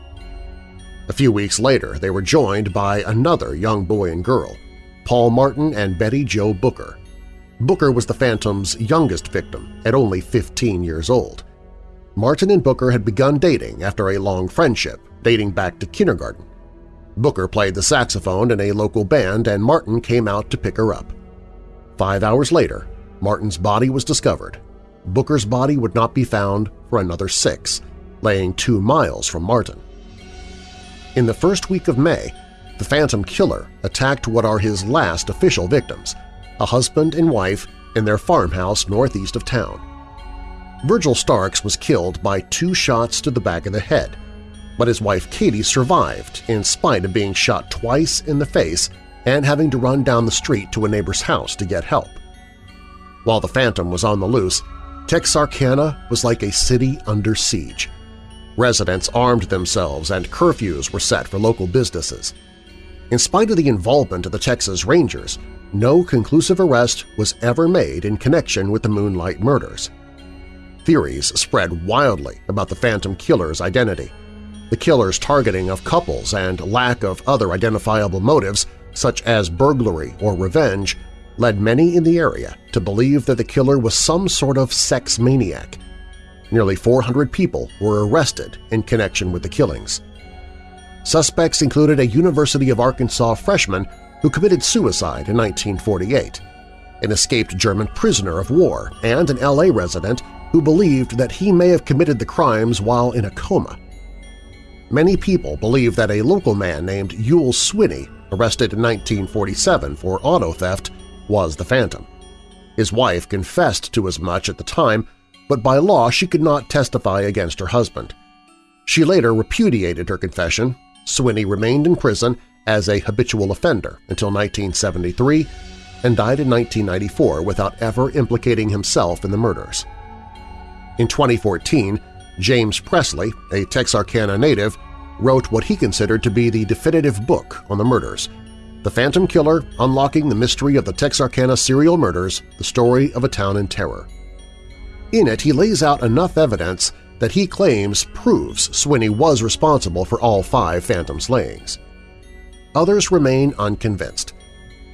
A few weeks later, they were joined by another young boy and girl, Paul Martin and Betty Jo Booker. Booker was the Phantom's youngest victim at only 15 years old. Martin and Booker had begun dating after a long friendship, dating back to kindergarten. Booker played the saxophone in a local band and Martin came out to pick her up. Five hours later, Martin's body was discovered. Booker's body would not be found for another six, laying two miles from Martin. In the first week of May, the Phantom Killer attacked what are his last official victims, a husband and wife in their farmhouse northeast of town. Virgil Starks was killed by two shots to the back of the head, but his wife Katie survived in spite of being shot twice in the face and having to run down the street to a neighbor's house to get help. While the Phantom was on the loose, Texarkana was like a city under siege. Residents armed themselves and curfews were set for local businesses. In spite of the involvement of the Texas Rangers, no conclusive arrest was ever made in connection with the Moonlight murders. Theories spread wildly about the Phantom Killer's identity. The killer's targeting of couples and lack of other identifiable motives, such as burglary or revenge, led many in the area to believe that the killer was some sort of sex maniac. Nearly 400 people were arrested in connection with the killings. Suspects included a University of Arkansas freshman who committed suicide in 1948, an escaped German prisoner of war, and an L.A. resident who believed that he may have committed the crimes while in a coma. Many people believe that a local man named Youell Swinney, arrested in 1947 for auto theft, was the Phantom. His wife confessed to as much at the time, but by law she could not testify against her husband. She later repudiated her confession. Swinney remained in prison as a habitual offender until 1973 and died in 1994 without ever implicating himself in the murders. In 2014, James Presley, a Texarkana native, wrote what he considered to be the definitive book on the murders, The Phantom Killer Unlocking the Mystery of the Texarkana Serial Murders – The Story of a Town in Terror. In it, he lays out enough evidence that he claims proves Swinney was responsible for all five Phantom slayings. Others remain unconvinced.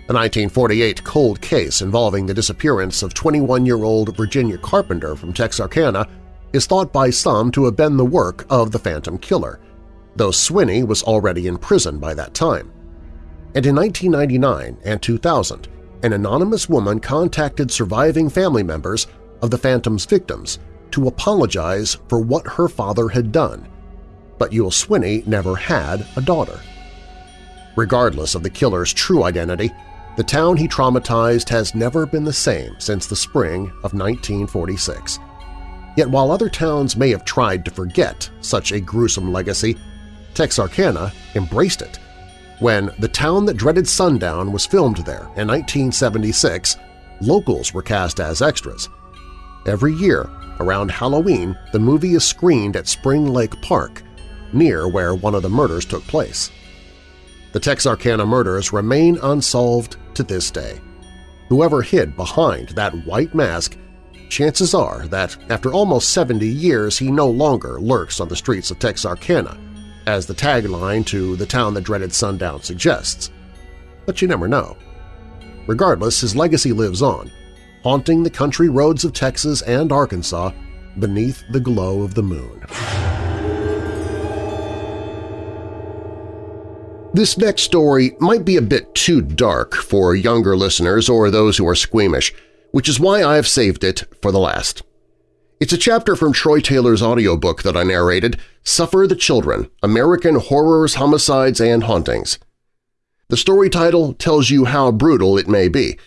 The 1948 cold case involving the disappearance of 21-year-old Virginia Carpenter from Texarkana is thought by some to have been the work of the Phantom Killer, though Swinney was already in prison by that time. And in 1999 and 2000, an anonymous woman contacted surviving family members of the Phantom's victims to apologize for what her father had done, but Youell Swinney never had a daughter. Regardless of the killer's true identity, The town he traumatized has never been the same since the spring of 1946. Yet while other towns may have tried to forget such a gruesome legacy, Texarkana embraced it. When The Town That Dreaded Sundown was filmed there in 1976, locals were cast as extras. Every year, around Halloween, the movie is screened at Spring Lake Park, near where one of the murders took place. The Texarkana murders remain unsolved to this day. Whoever hid behind that white mask, chances are that after almost 70 years he no longer lurks on the streets of Texarkana, as the tagline to The Town That Dreaded Sundown suggests. But you never know. Regardless, his legacy lives on, haunting the country roads of Texas and Arkansas beneath the glow of the moon. This next story might be a bit too dark for younger listeners or those who are squeamish, which is why I have saved it for the last. It's a chapter from Troy Taylor's audiobook that I narrated, Suffer the Children – American Horrors, Homicides, and Hauntings. The story title tells you how brutal it may be.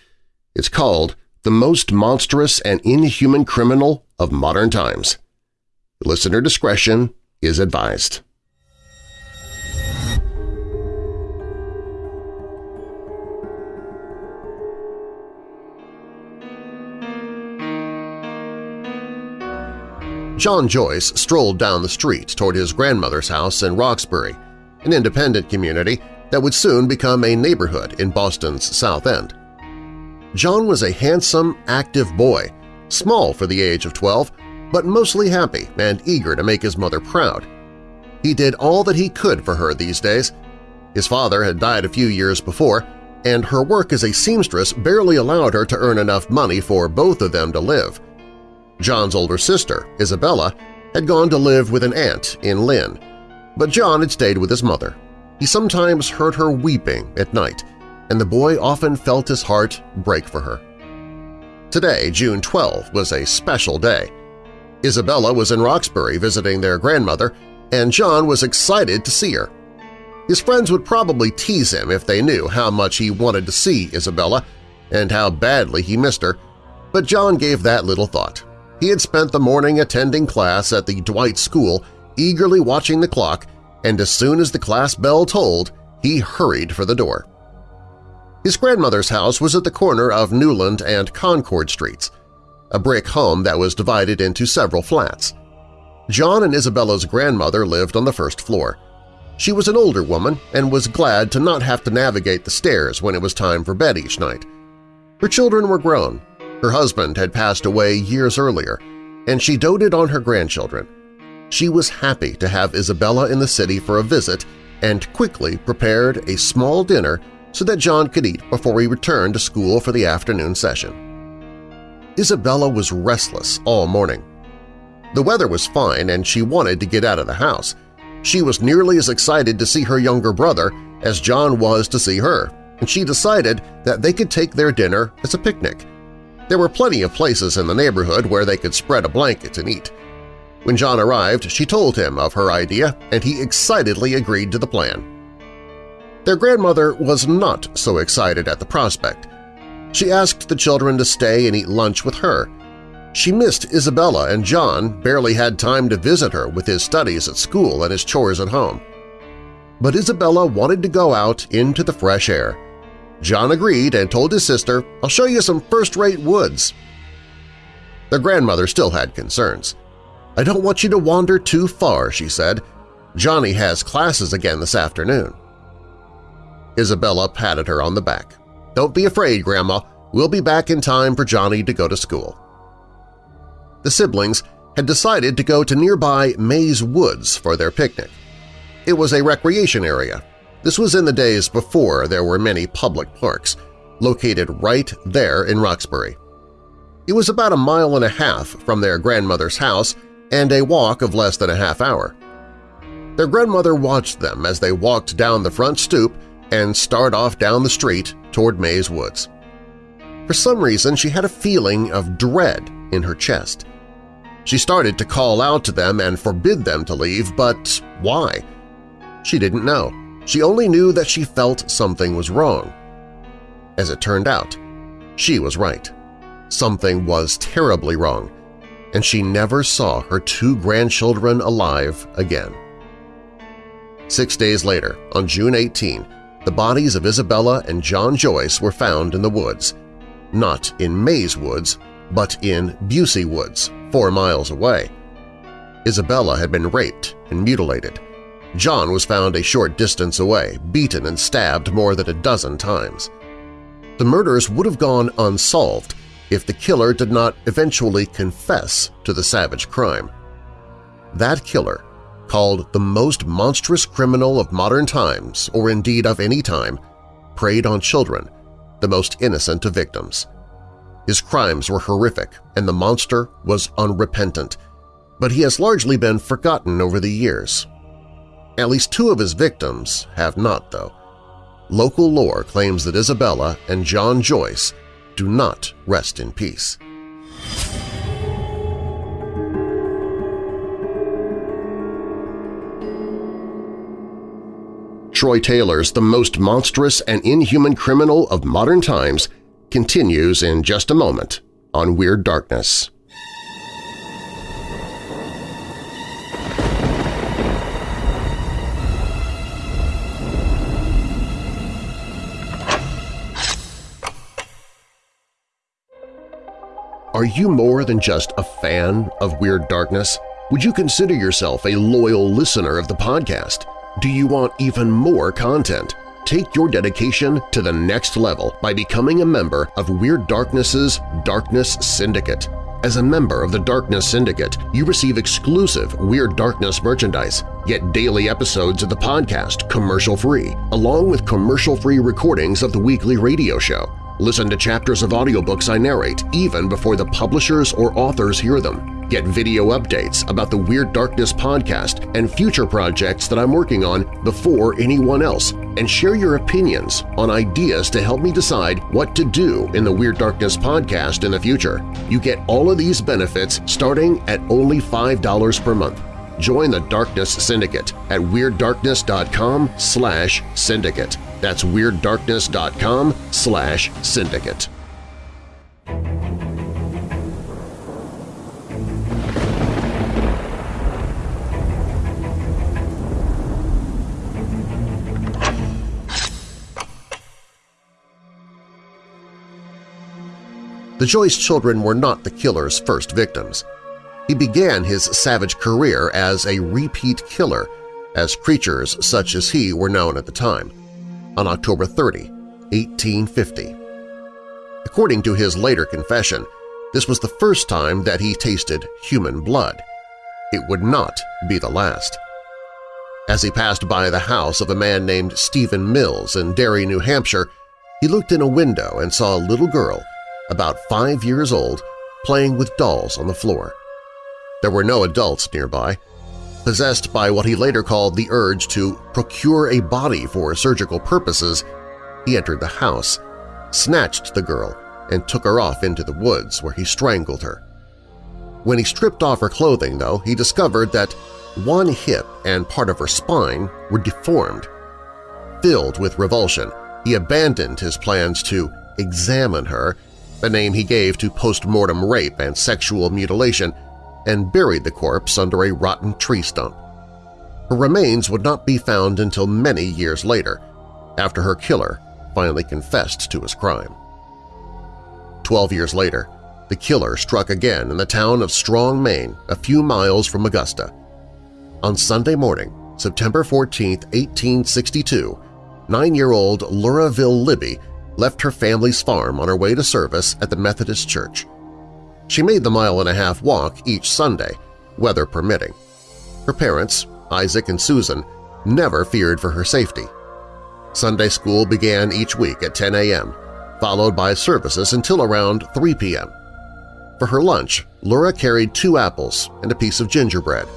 It's called The Most Monstrous and Inhuman Criminal of Modern Times. Listener discretion is advised. John Joyce strolled down the street toward his grandmother's house in Roxbury, an independent community that would soon become a neighborhood in Boston's South End. John was a handsome, active boy, small for the age of 12, but mostly happy and eager to make his mother proud. He did all that he could for her these days. His father had died a few years before, and her work as a seamstress barely allowed her to earn enough money for both of them to live. John's older sister, Isabella, had gone to live with an aunt in Lynn, but John had stayed with his mother. He sometimes heard her weeping at night, and the boy often felt his heart break for her. Today, June 12, was a special day. Isabella was in Roxbury visiting their grandmother, and John was excited to see her. His friends would probably tease him if they knew how much he wanted to see Isabella and how badly he missed her, but John gave that little thought. He had spent the morning attending class at the Dwight School, eagerly watching the clock, and as soon as the class bell tolled, he hurried for the door. His grandmother's house was at the corner of Newland and Concord Streets, a brick home that was divided into several flats. John and Isabella's grandmother lived on the first floor. She was an older woman and was glad to not have to navigate the stairs when it was time for bed each night. Her children were grown, her husband had passed away years earlier, and she doted on her grandchildren. She was happy to have Isabella in the city for a visit and quickly prepared a small dinner so that John could eat before he returned to school for the afternoon session. Isabella was restless all morning. The weather was fine and she wanted to get out of the house. She was nearly as excited to see her younger brother as John was to see her, and she decided that they could take their dinner as a picnic. There were plenty of places in the neighborhood where they could spread a blanket and eat. When John arrived, she told him of her idea, and he excitedly agreed to the plan. Their grandmother was not so excited at the prospect. She asked the children to stay and eat lunch with her. She missed Isabella and John barely had time to visit her with his studies at school and his chores at home. But Isabella wanted to go out into the fresh air, John agreed and told his sister, I'll show you some first-rate woods. Their grandmother still had concerns. I don't want you to wander too far, she said. Johnny has classes again this afternoon. Isabella patted her on the back. Don't be afraid, Grandma. We'll be back in time for Johnny to go to school. The siblings had decided to go to nearby Mays Woods for their picnic. It was a recreation area this was in the days before there were many public parks, located right there in Roxbury. It was about a mile and a half from their grandmother's house and a walk of less than a half hour. Their grandmother watched them as they walked down the front stoop and started off down the street toward Mays Woods. For some reason, she had a feeling of dread in her chest. She started to call out to them and forbid them to leave, but why? She didn't know. She only knew that she felt something was wrong. As it turned out, she was right. Something was terribly wrong, and she never saw her two grandchildren alive again. Six days later, on June 18, the bodies of Isabella and John Joyce were found in the woods, not in Mays Woods, but in Busey Woods, four miles away. Isabella had been raped and mutilated. John was found a short distance away, beaten and stabbed more than a dozen times. The murders would have gone unsolved if the killer did not eventually confess to the savage crime. That killer, called the most monstrous criminal of modern times or indeed of any time, preyed on children, the most innocent of victims. His crimes were horrific and the monster was unrepentant, but he has largely been forgotten over the years. At least two of his victims have not, though. Local lore claims that Isabella and John Joyce do not rest in peace. Troy Taylor's The Most Monstrous and Inhuman Criminal of Modern Times continues in just a moment on Weird Darkness. Are you more than just a fan of Weird Darkness? Would you consider yourself a loyal listener of the podcast? Do you want even more content? Take your dedication to the next level by becoming a member of Weird Darkness's Darkness Syndicate. As a member of the Darkness Syndicate, you receive exclusive Weird Darkness merchandise, get daily episodes of the podcast commercial-free, along with commercial-free recordings of the weekly radio show. Listen to chapters of audiobooks I narrate even before the publishers or authors hear them. Get video updates about the Weird Darkness podcast and future projects that I'm working on before anyone else, and share your opinions on ideas to help me decide what to do in the Weird Darkness podcast in the future. You get all of these benefits starting at only $5 per month. Join the Darkness Syndicate at WeirdDarkness.com slash syndicate. That's WeirdDarkness.com slash syndicate. The Joyce children were not the killer's first victims. He began his savage career as a repeat killer, as creatures such as he were known at the time on October 30, 1850. According to his later confession, this was the first time that he tasted human blood. It would not be the last. As he passed by the house of a man named Stephen Mills in Derry, New Hampshire, he looked in a window and saw a little girl, about five years old, playing with dolls on the floor. There were no adults nearby, Possessed by what he later called the urge to procure a body for surgical purposes, he entered the house, snatched the girl, and took her off into the woods where he strangled her. When he stripped off her clothing, though, he discovered that one hip and part of her spine were deformed. Filled with revulsion, he abandoned his plans to examine her, the name he gave to post-mortem rape and sexual mutilation, and buried the corpse under a rotten tree stump. Her remains would not be found until many years later, after her killer finally confessed to his crime. Twelve years later, the killer struck again in the town of Strong, Maine, a few miles from Augusta. On Sunday morning, September 14, 1862, nine-year-old Luraville Libby left her family's farm on her way to service at the Methodist Church. She made the mile-and-a-half walk each Sunday, weather permitting. Her parents, Isaac and Susan, never feared for her safety. Sunday school began each week at 10 a.m., followed by services until around 3 p.m. For her lunch, Laura carried two apples and a piece of gingerbread.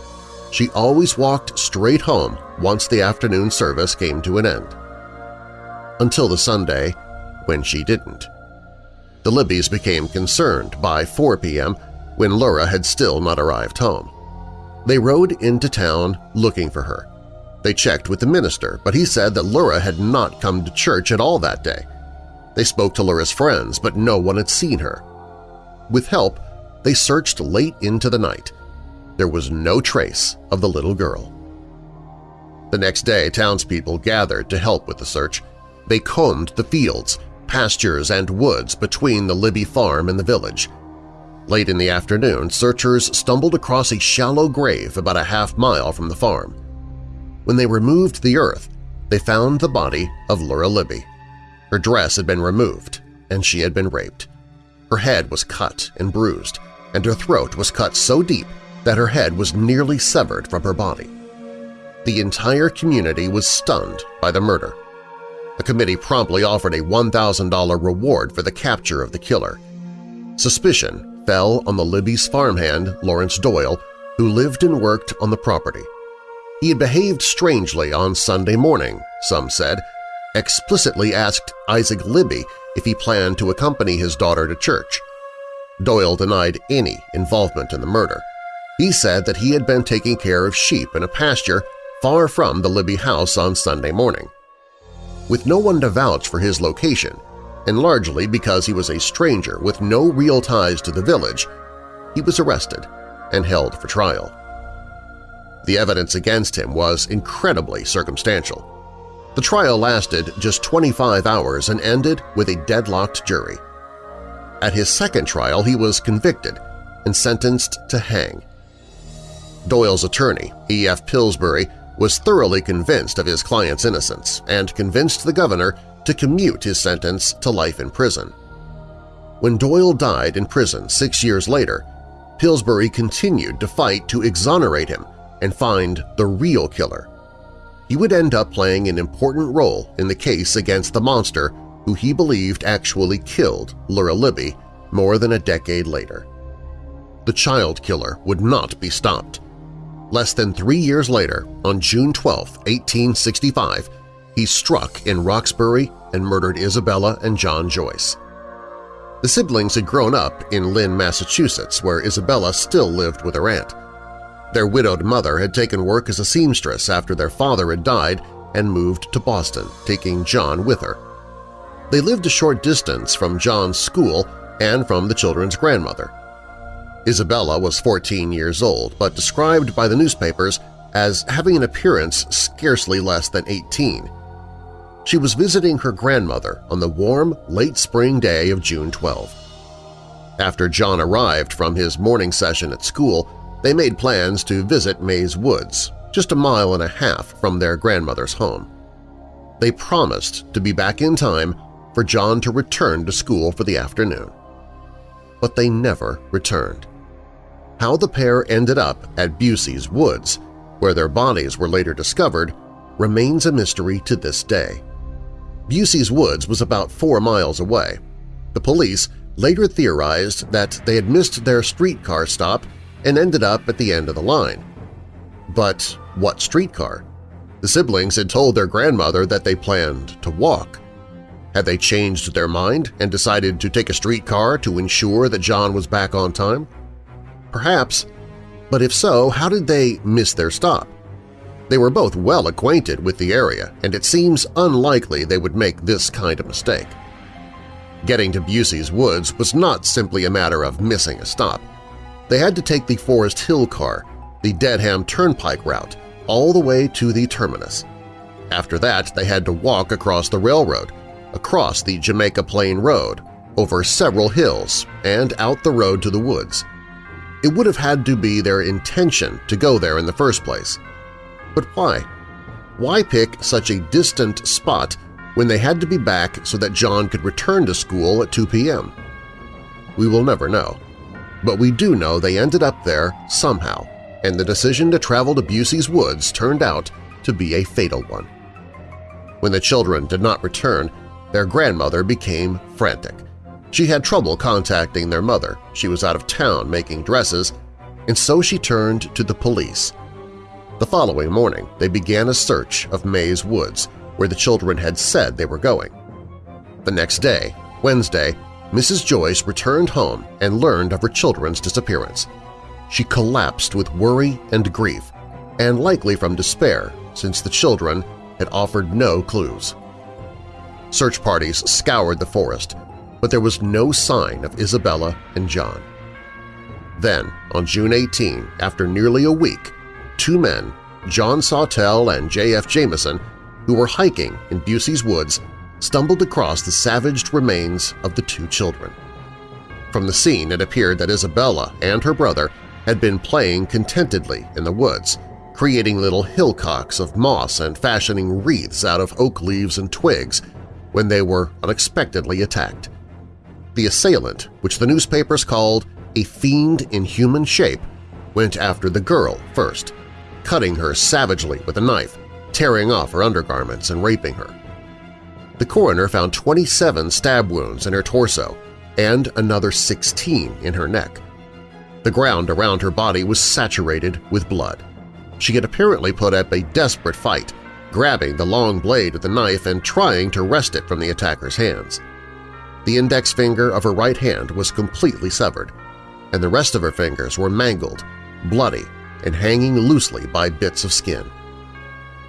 She always walked straight home once the afternoon service came to an end. Until the Sunday when she didn't. The Libbys became concerned by 4 p.m. when Laura had still not arrived home. They rode into town looking for her. They checked with the minister, but he said that Laura had not come to church at all that day. They spoke to Laura's friends, but no one had seen her. With help, they searched late into the night. There was no trace of the little girl. The next day, townspeople gathered to help with the search. They combed the fields, pastures, and woods between the Libby farm and the village. Late in the afternoon, searchers stumbled across a shallow grave about a half mile from the farm. When they removed the earth, they found the body of Laura Libby. Her dress had been removed, and she had been raped. Her head was cut and bruised, and her throat was cut so deep that her head was nearly severed from her body. The entire community was stunned by the murder. A committee promptly offered a $1,000 reward for the capture of the killer. Suspicion fell on the Libby's farmhand, Lawrence Doyle, who lived and worked on the property. He had behaved strangely on Sunday morning, some said, explicitly asked Isaac Libby if he planned to accompany his daughter to church. Doyle denied any involvement in the murder. He said that he had been taking care of sheep in a pasture far from the Libby house on Sunday morning. With no one to vouch for his location, and largely because he was a stranger with no real ties to the village, he was arrested and held for trial. The evidence against him was incredibly circumstantial. The trial lasted just 25 hours and ended with a deadlocked jury. At his second trial, he was convicted and sentenced to hang. Doyle's attorney, E.F. Pillsbury, was thoroughly convinced of his client's innocence and convinced the governor to commute his sentence to life in prison. When Doyle died in prison six years later, Pillsbury continued to fight to exonerate him and find the real killer. He would end up playing an important role in the case against the monster who he believed actually killed Lura Libby more than a decade later. The child killer would not be stopped. Less than three years later, on June 12, 1865, he struck in Roxbury and murdered Isabella and John Joyce. The siblings had grown up in Lynn, Massachusetts, where Isabella still lived with her aunt. Their widowed mother had taken work as a seamstress after their father had died and moved to Boston, taking John with her. They lived a short distance from John's school and from the children's grandmother. Isabella was 14 years old, but described by the newspapers as having an appearance scarcely less than 18. She was visiting her grandmother on the warm, late spring day of June 12. After John arrived from his morning session at school, they made plans to visit Mays Woods, just a mile and a half from their grandmother's home. They promised to be back in time for John to return to school for the afternoon. But they never returned. How the pair ended up at Bussey's Woods, where their bodies were later discovered, remains a mystery to this day. Bussey's Woods was about four miles away. The police later theorized that they had missed their streetcar stop and ended up at the end of the line. But what streetcar? The siblings had told their grandmother that they planned to walk. Had they changed their mind and decided to take a streetcar to ensure that John was back on time? Perhaps, but if so, how did they miss their stop? They were both well acquainted with the area, and it seems unlikely they would make this kind of mistake. Getting to Bussey's Woods was not simply a matter of missing a stop. They had to take the Forest Hill car, the Dedham Turnpike route, all the way to the terminus. After that, they had to walk across the railroad, across the Jamaica Plain Road, over several hills, and out the road to the woods. It would have had to be their intention to go there in the first place. But why? Why pick such a distant spot when they had to be back so that John could return to school at 2 p.m.? We will never know. But we do know they ended up there somehow, and the decision to travel to Bussey's Woods turned out to be a fatal one. When the children did not return, their grandmother became frantic. She had trouble contacting their mother, she was out of town making dresses, and so she turned to the police. The following morning, they began a search of Mays Woods, where the children had said they were going. The next day, Wednesday, Mrs. Joyce returned home and learned of her children's disappearance. She collapsed with worry and grief, and likely from despair since the children had offered no clues. Search parties scoured the forest, but there was no sign of Isabella and John. Then, on June 18, after nearly a week, two men, John Sawtell and J.F. Jameson, who were hiking in Bussey's woods, stumbled across the savaged remains of the two children. From the scene, it appeared that Isabella and her brother had been playing contentedly in the woods, creating little hillocks of moss and fashioning wreaths out of oak leaves and twigs when they were unexpectedly attacked. The assailant, which the newspapers called a fiend in human shape, went after the girl first, cutting her savagely with a knife, tearing off her undergarments and raping her. The coroner found 27 stab wounds in her torso and another 16 in her neck. The ground around her body was saturated with blood. She had apparently put up a desperate fight, grabbing the long blade of the knife and trying to wrest it from the attacker's hands. The index finger of her right hand was completely severed, and the rest of her fingers were mangled, bloody, and hanging loosely by bits of skin.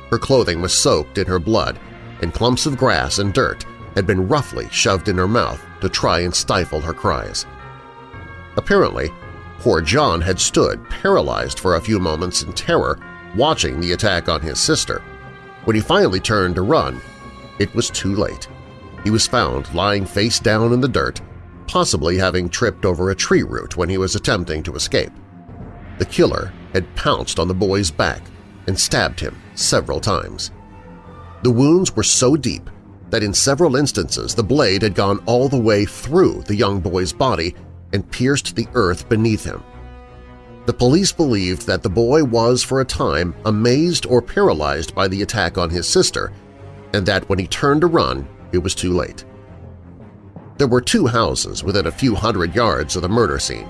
Her clothing was soaked in her blood, and clumps of grass and dirt had been roughly shoved in her mouth to try and stifle her cries. Apparently, poor John had stood paralyzed for a few moments in terror watching the attack on his sister. When he finally turned to run, it was too late. He was found lying face down in the dirt, possibly having tripped over a tree root when he was attempting to escape. The killer had pounced on the boy's back and stabbed him several times. The wounds were so deep that in several instances the blade had gone all the way through the young boy's body and pierced the earth beneath him. The police believed that the boy was for a time amazed or paralyzed by the attack on his sister and that when he turned to run, it was too late. There were two houses within a few hundred yards of the murder scene,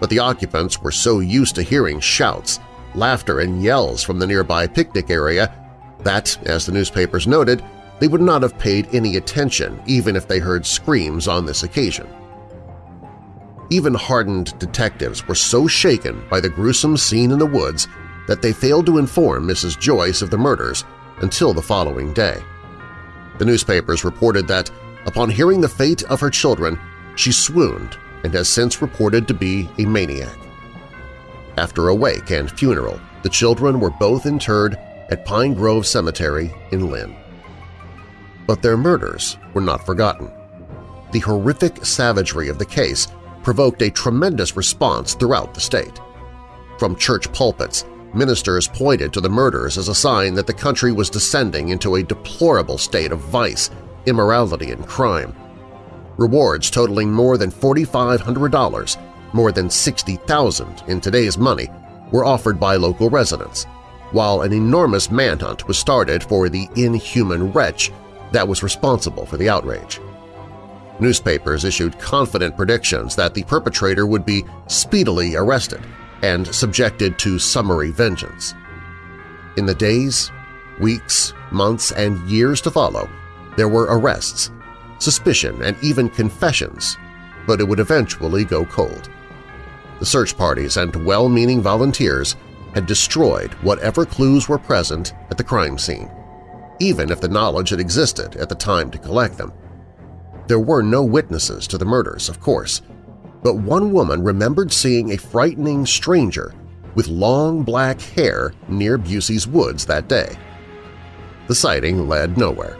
but the occupants were so used to hearing shouts, laughter, and yells from the nearby picnic area that, as the newspapers noted, they would not have paid any attention even if they heard screams on this occasion. Even hardened detectives were so shaken by the gruesome scene in the woods that they failed to inform Mrs. Joyce of the murders until the following day. The newspapers reported that, upon hearing the fate of her children, she swooned and has since reported to be a maniac. After a wake and funeral, the children were both interred at Pine Grove Cemetery in Lynn. But their murders were not forgotten. The horrific savagery of the case provoked a tremendous response throughout the state. From church pulpits, ministers pointed to the murders as a sign that the country was descending into a deplorable state of vice, immorality, and crime. Rewards totaling more than $4,500, more than 60,000 in today's money, were offered by local residents, while an enormous manhunt was started for the inhuman wretch that was responsible for the outrage. Newspapers issued confident predictions that the perpetrator would be speedily arrested and subjected to summary vengeance. In the days, weeks, months, and years to follow, there were arrests, suspicion, and even confessions, but it would eventually go cold. The search parties and well-meaning volunteers had destroyed whatever clues were present at the crime scene, even if the knowledge had existed at the time to collect them. There were no witnesses to the murders, of course, but one woman remembered seeing a frightening stranger with long black hair near Bussey's woods that day. The sighting led nowhere.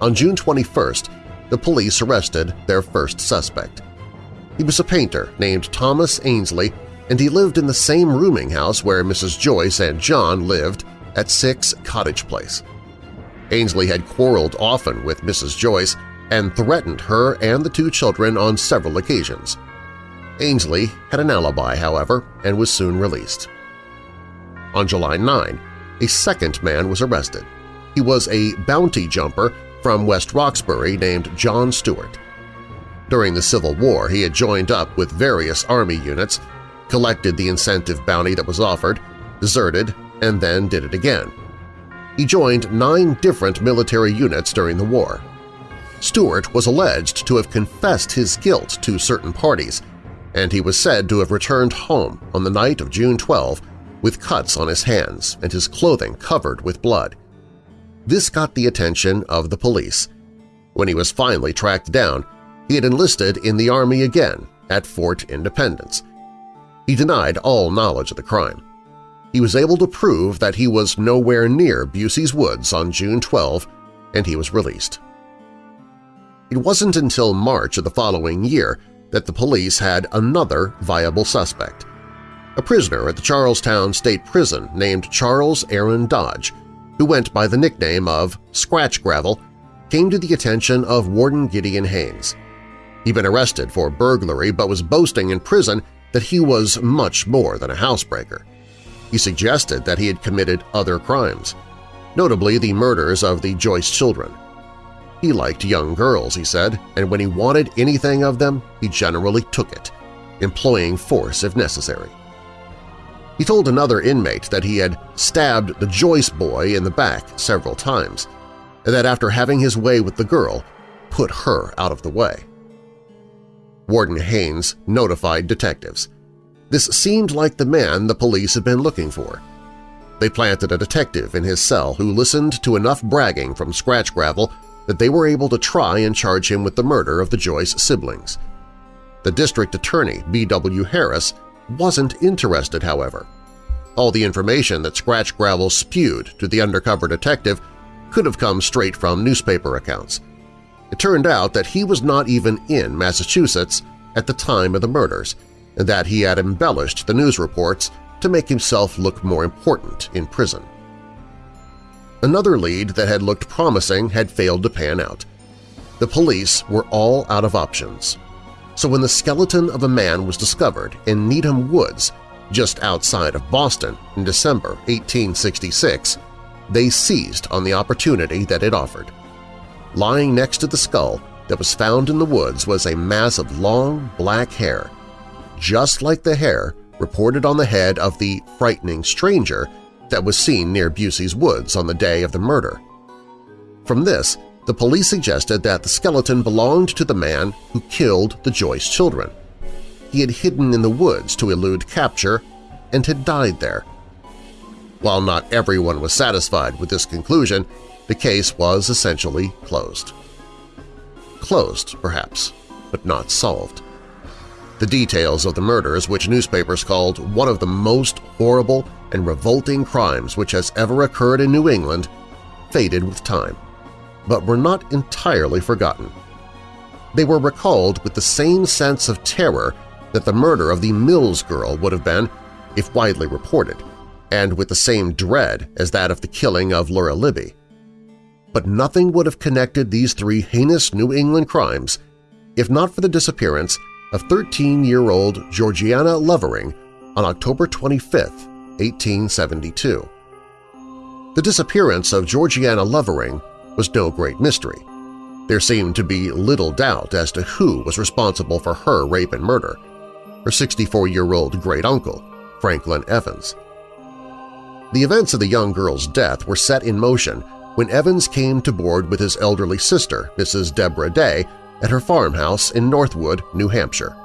On June 21st, the police arrested their first suspect. He was a painter named Thomas Ainsley, and he lived in the same rooming house where Mrs. Joyce and John lived at 6 Cottage Place. Ainsley had quarreled often with Mrs. Joyce and threatened her and the two children on several occasions. Ainsley had an alibi, however, and was soon released. On July 9, a second man was arrested. He was a bounty jumper from West Roxbury named John Stewart. During the Civil War, he had joined up with various Army units, collected the incentive bounty that was offered, deserted, and then did it again. He joined nine different military units during the war. Stewart was alleged to have confessed his guilt to certain parties, and he was said to have returned home on the night of June 12 with cuts on his hands and his clothing covered with blood. This got the attention of the police. When he was finally tracked down, he had enlisted in the Army again at Fort Independence. He denied all knowledge of the crime. He was able to prove that he was nowhere near Bussey's Woods on June 12, and he was released. It wasn't until March of the following year that the police had another viable suspect. A prisoner at the Charlestown State Prison named Charles Aaron Dodge, who went by the nickname of Scratch Gravel, came to the attention of Warden Gideon Haynes. He'd been arrested for burglary but was boasting in prison that he was much more than a housebreaker. He suggested that he had committed other crimes, notably the murders of the Joyce children. He liked young girls, he said, and when he wanted anything of them, he generally took it, employing force if necessary. He told another inmate that he had stabbed the Joyce boy in the back several times, and that after having his way with the girl, put her out of the way. Warden Haynes notified detectives. This seemed like the man the police had been looking for. They planted a detective in his cell who listened to enough bragging from Scratch Gravel that they were able to try and charge him with the murder of the Joyce siblings. The district attorney, B.W. Harris, wasn't interested, however. All the information that Scratch Gravel spewed to the undercover detective could have come straight from newspaper accounts. It turned out that he was not even in Massachusetts at the time of the murders, and that he had embellished the news reports to make himself look more important in prison. Another lead that had looked promising had failed to pan out. The police were all out of options. So when the skeleton of a man was discovered in Needham Woods just outside of Boston in December 1866, they seized on the opportunity that it offered. Lying next to the skull that was found in the woods was a mass of long black hair, just like the hair reported on the head of the frightening stranger that was seen near Bussey's woods on the day of the murder. From this, the police suggested that the skeleton belonged to the man who killed the Joyce children. He had hidden in the woods to elude capture and had died there. While not everyone was satisfied with this conclusion, the case was essentially closed. Closed, perhaps, but not solved. The details of the murders, which newspapers called one of the most horrible and revolting crimes which has ever occurred in New England, faded with time, but were not entirely forgotten. They were recalled with the same sense of terror that the murder of the Mills girl would have been if widely reported, and with the same dread as that of the killing of Laura Libby. But nothing would have connected these three heinous New England crimes if not for the disappearance of 13-year-old Georgiana Lovering on October 25, 1872. The disappearance of Georgiana Lovering was no great mystery. There seemed to be little doubt as to who was responsible for her rape and murder, her 64-year-old great-uncle, Franklin Evans. The events of the young girl's death were set in motion when Evans came to board with his elderly sister, Mrs. Deborah Day, at her farmhouse in Northwood, New Hampshire.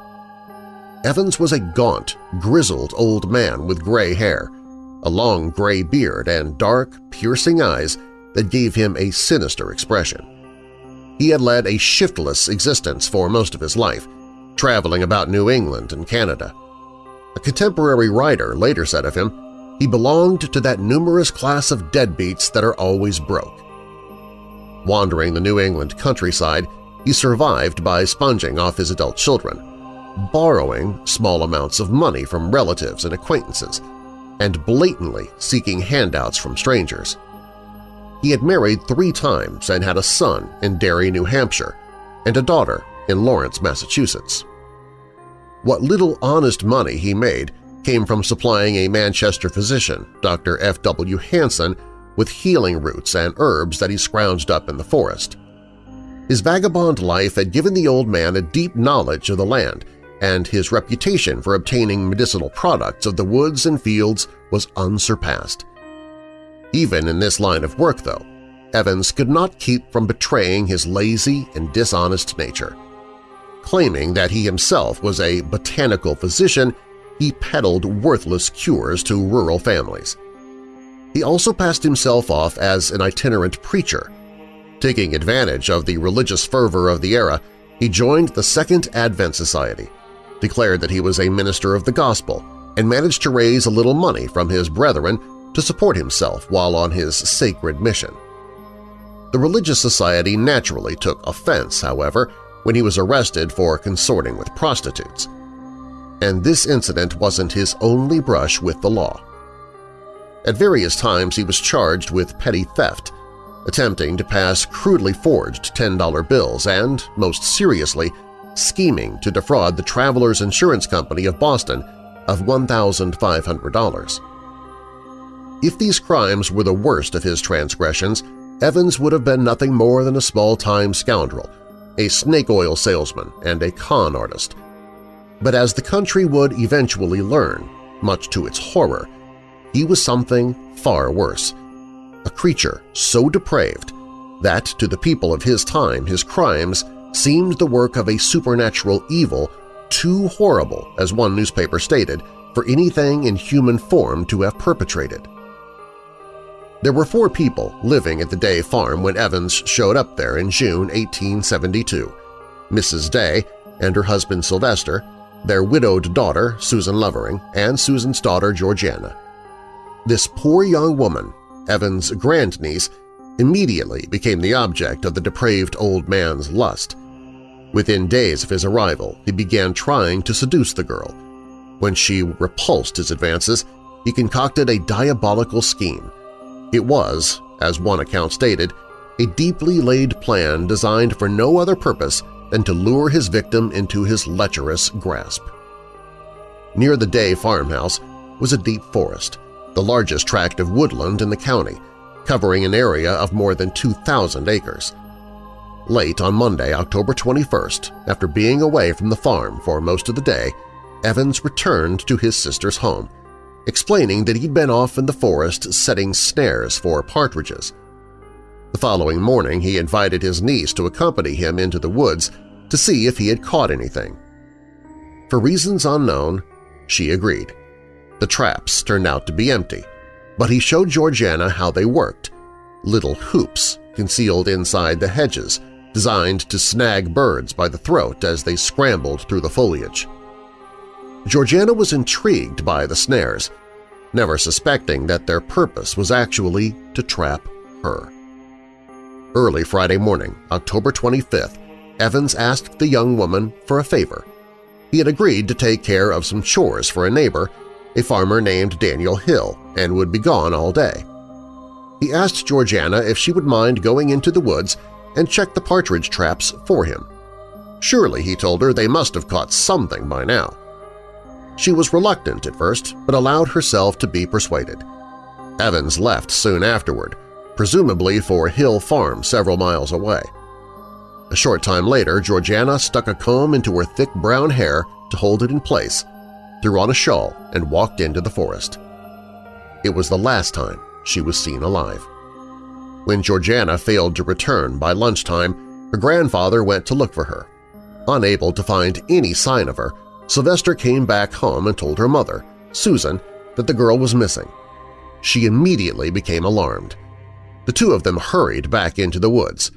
Evans was a gaunt, grizzled old man with gray hair, a long gray beard and dark, piercing eyes that gave him a sinister expression. He had led a shiftless existence for most of his life, traveling about New England and Canada. A contemporary writer later said of him, he belonged to that numerous class of deadbeats that are always broke. Wandering the New England countryside, he survived by sponging off his adult children, borrowing small amounts of money from relatives and acquaintances, and blatantly seeking handouts from strangers. He had married three times and had a son in Derry, New Hampshire, and a daughter in Lawrence, Massachusetts. What little honest money he made came from supplying a Manchester physician, Dr. F. W. Hanson, with healing roots and herbs that he scrounged up in the forest. His vagabond life had given the old man a deep knowledge of the land, and his reputation for obtaining medicinal products of the woods and fields was unsurpassed. Even in this line of work, though, Evans could not keep from betraying his lazy and dishonest nature. Claiming that he himself was a botanical physician, he peddled worthless cures to rural families. He also passed himself off as an itinerant preacher. Taking advantage of the religious fervor of the era, he joined the Second Advent Society, declared that he was a minister of the gospel, and managed to raise a little money from his brethren to support himself while on his sacred mission. The religious society naturally took offense, however, when he was arrested for consorting with prostitutes. And this incident wasn't his only brush with the law. At various times he was charged with petty theft, attempting to pass crudely forged $10 bills and, most seriously, scheming to defraud the Travelers Insurance Company of Boston of $1,500. If these crimes were the worst of his transgressions, Evans would have been nothing more than a small-time scoundrel, a snake oil salesman, and a con artist. But as the country would eventually learn, much to its horror, he was something far worse, a creature so depraved that to the people of his time his crimes seemed the work of a supernatural evil too horrible, as one newspaper stated, for anything in human form to have perpetrated. There were four people living at the Day farm when Evans showed up there in June 1872, Mrs. Day and her husband Sylvester, their widowed daughter Susan Lovering, and Susan's daughter Georgiana. This poor young woman, Evans' grandniece, immediately became the object of the depraved old man's lust. Within days of his arrival, he began trying to seduce the girl. When she repulsed his advances, he concocted a diabolical scheme. It was, as one account stated, a deeply laid plan designed for no other purpose than to lure his victim into his lecherous grasp. Near the Day farmhouse was a deep forest, the largest tract of woodland in the county, covering an area of more than 2,000 acres. Late on Monday, October 21st, after being away from the farm for most of the day, Evans returned to his sister's home, explaining that he'd been off in the forest setting snares for partridges. The following morning he invited his niece to accompany him into the woods to see if he had caught anything. For reasons unknown, she agreed. The traps turned out to be empty, but he showed Georgiana how they worked, little hoops concealed inside the hedges designed to snag birds by the throat as they scrambled through the foliage. Georgiana was intrigued by the snares, never suspecting that their purpose was actually to trap her. Early Friday morning, October 25th, Evans asked the young woman for a favor. He had agreed to take care of some chores for a neighbor, a farmer named Daniel Hill, and would be gone all day. He asked Georgiana if she would mind going into the woods and check the partridge traps for him. Surely, he told her, they must have caught something by now. She was reluctant at first, but allowed herself to be persuaded. Evans left soon afterward, presumably for Hill Farm several miles away. A short time later, Georgiana stuck a comb into her thick brown hair to hold it in place, threw on a shawl, and walked into the forest. It was the last time she was seen alive. When Georgiana failed to return by lunchtime, her grandfather went to look for her. Unable to find any sign of her, Sylvester came back home and told her mother, Susan, that the girl was missing. She immediately became alarmed. The two of them hurried back into the woods.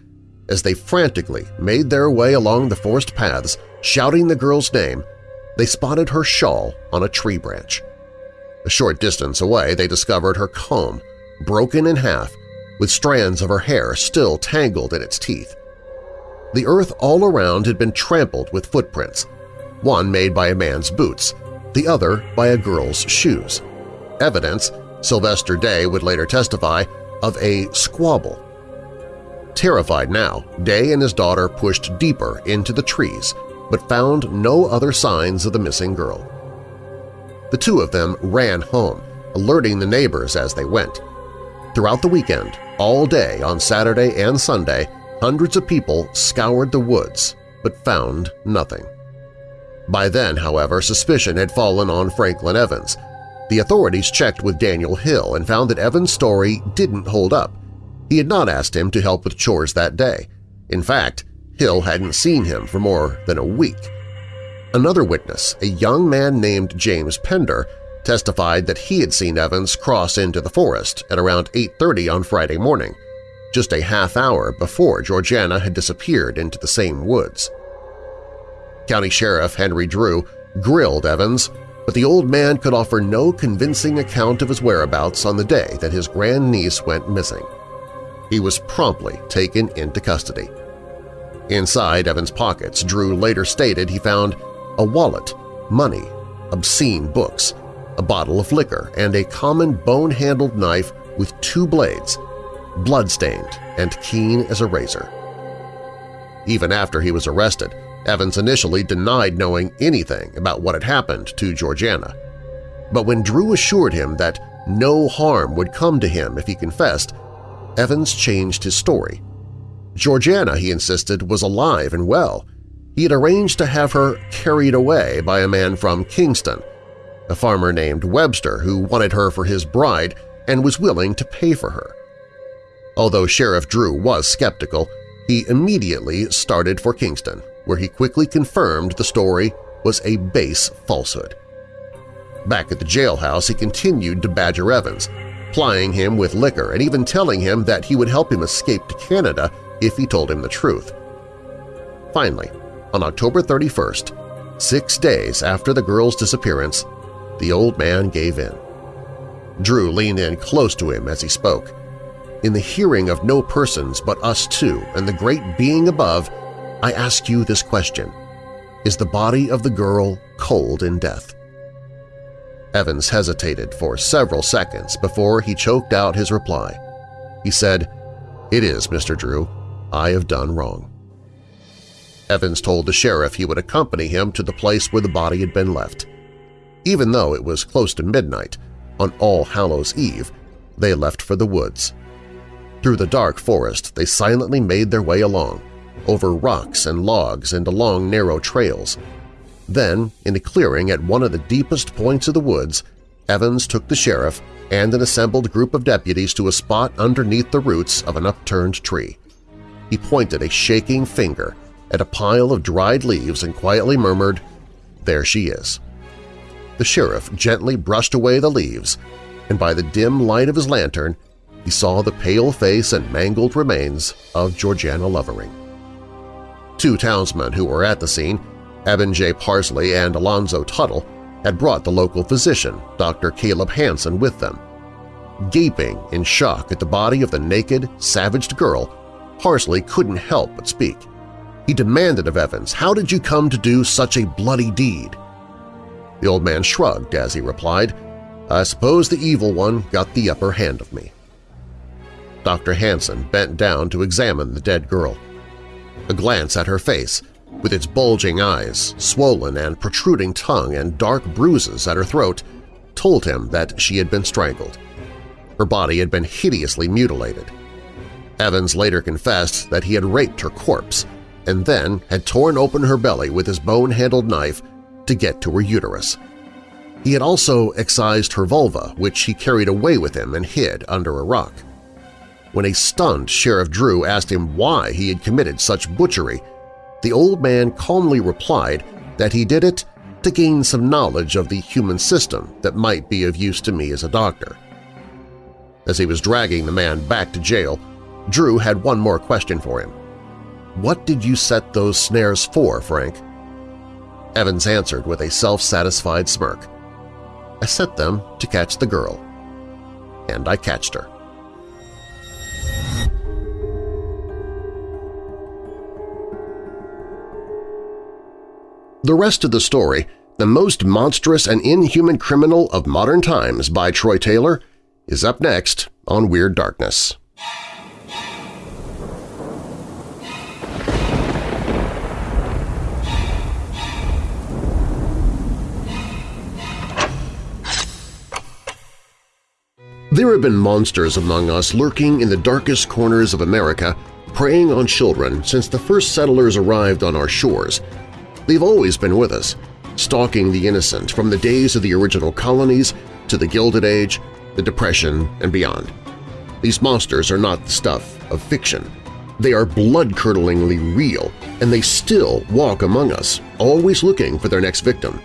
As they frantically made their way along the forest paths, shouting the girl's name, they spotted her shawl on a tree branch. A short distance away they discovered her comb, broken in half with strands of her hair still tangled in its teeth. The earth all around had been trampled with footprints, one made by a man's boots, the other by a girl's shoes. Evidence, Sylvester Day would later testify, of a squabble. Terrified now, Day and his daughter pushed deeper into the trees but found no other signs of the missing girl. The two of them ran home, alerting the neighbors as they went. Throughout the weekend, all day on Saturday and Sunday, hundreds of people scoured the woods but found nothing. By then, however, suspicion had fallen on Franklin Evans. The authorities checked with Daniel Hill and found that Evans' story didn't hold up. He had not asked him to help with chores that day. In fact, Hill hadn't seen him for more than a week. Another witness, a young man named James Pender, testified that he had seen Evans cross into the forest at around 8.30 on Friday morning, just a half hour before Georgiana had disappeared into the same woods. County Sheriff Henry Drew grilled Evans, but the old man could offer no convincing account of his whereabouts on the day that his grandniece went missing. He was promptly taken into custody. Inside Evans' pockets, Drew later stated he found a wallet, money, obscene books, a bottle of liquor, and a common bone-handled knife with two blades, blood-stained and keen as a razor. Even after he was arrested, Evans initially denied knowing anything about what had happened to Georgiana. But when Drew assured him that no harm would come to him if he confessed, Evans changed his story. Georgiana, he insisted, was alive and well. He had arranged to have her carried away by a man from Kingston, a farmer named Webster who wanted her for his bride and was willing to pay for her. Although Sheriff Drew was skeptical, he immediately started for Kingston, where he quickly confirmed the story was a base falsehood. Back at the jailhouse, he continued to badger Evans, plying him with liquor and even telling him that he would help him escape to Canada if he told him the truth. Finally, on October 31st, six days after the girl's disappearance, the old man gave in. Drew leaned in close to him as he spoke. In the hearing of no persons but us two and the great being above, I ask you this question. Is the body of the girl cold in death? Evans hesitated for several seconds before he choked out his reply. He said, It is, Mr. Drew. I have done wrong. Evans told the sheriff he would accompany him to the place where the body had been left. Even though it was close to midnight, on All Hallows Eve, they left for the woods. Through the dark forest they silently made their way along, over rocks and logs and along narrow trails. Then, in a clearing at one of the deepest points of the woods, Evans took the sheriff and an assembled group of deputies to a spot underneath the roots of an upturned tree. He pointed a shaking finger at a pile of dried leaves and quietly murmured, There she is. The sheriff gently brushed away the leaves, and by the dim light of his lantern he saw the pale face and mangled remains of Georgiana Lovering. Two townsmen who were at the scene, Evan J. Parsley and Alonzo Tuttle, had brought the local physician, Dr. Caleb Hansen, with them. Gaping in shock at the body of the naked, savaged girl, Parsley couldn't help but speak. He demanded of Evans, how did you come to do such a bloody deed? The old man shrugged as he replied, I suppose the evil one got the upper hand of me. Dr. Hansen bent down to examine the dead girl. A glance at her face, with its bulging eyes, swollen and protruding tongue and dark bruises at her throat, told him that she had been strangled. Her body had been hideously mutilated. Evans later confessed that he had raped her corpse and then had torn open her belly with his bone-handled knife to get to her uterus. He had also excised her vulva, which he carried away with him and hid under a rock. When a stunned Sheriff Drew asked him why he had committed such butchery, the old man calmly replied that he did it to gain some knowledge of the human system that might be of use to me as a doctor. As he was dragging the man back to jail, Drew had one more question for him. What did you set those snares for, Frank? Evans answered with a self-satisfied smirk. I set them to catch the girl. And I catched her. The rest of the story, The Most Monstrous and Inhuman Criminal of Modern Times by Troy Taylor, is up next on Weird Darkness. There have been monsters among us lurking in the darkest corners of America, preying on children since the first settlers arrived on our shores. They've always been with us, stalking the innocent from the days of the original colonies to the Gilded Age, the Depression, and beyond. These monsters are not the stuff of fiction. They are blood-curdlingly real, and they still walk among us, always looking for their next victim.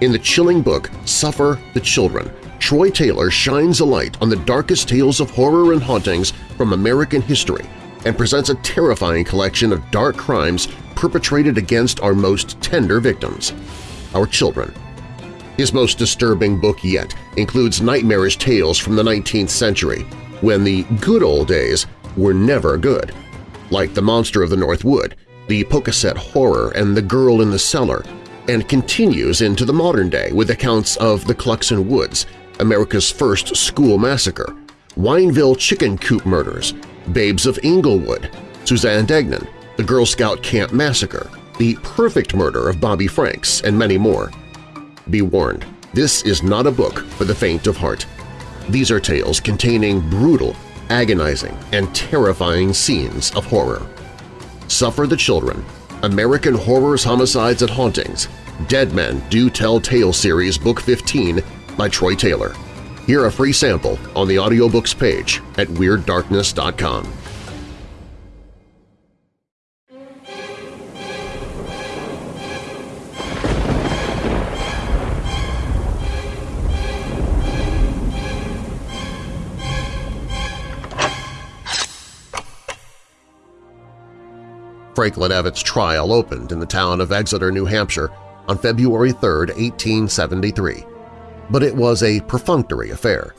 In the chilling book Suffer the Children, Troy Taylor shines a light on the darkest tales of horror and hauntings from American history and presents a terrifying collection of dark crimes perpetrated against our most tender victims, our children. His most disturbing book yet includes nightmarish tales from the 19th century, when the good old days were never good, like The Monster of the North Wood, The Pocasset Horror, and The Girl in the Cellar, and continues into the modern day with accounts of the Cluxon Woods, America's first school massacre, Wineville chicken coop murders, Babes of Englewood, Suzanne Degnan, the Girl Scout Camp Massacre, the perfect murder of Bobby Franks, and many more. Be warned, this is not a book for the faint of heart. These are tales containing brutal, agonizing, and terrifying scenes of horror. Suffer the Children, American Horrors, Homicides, and Hauntings, Dead Men Do Tell Tale Series Book 15 by Troy Taylor. Hear a free sample on the audiobooks page at WeirdDarkness.com. Franklin Evans' trial opened in the town of Exeter, New Hampshire on February 3, 1873, but it was a perfunctory affair.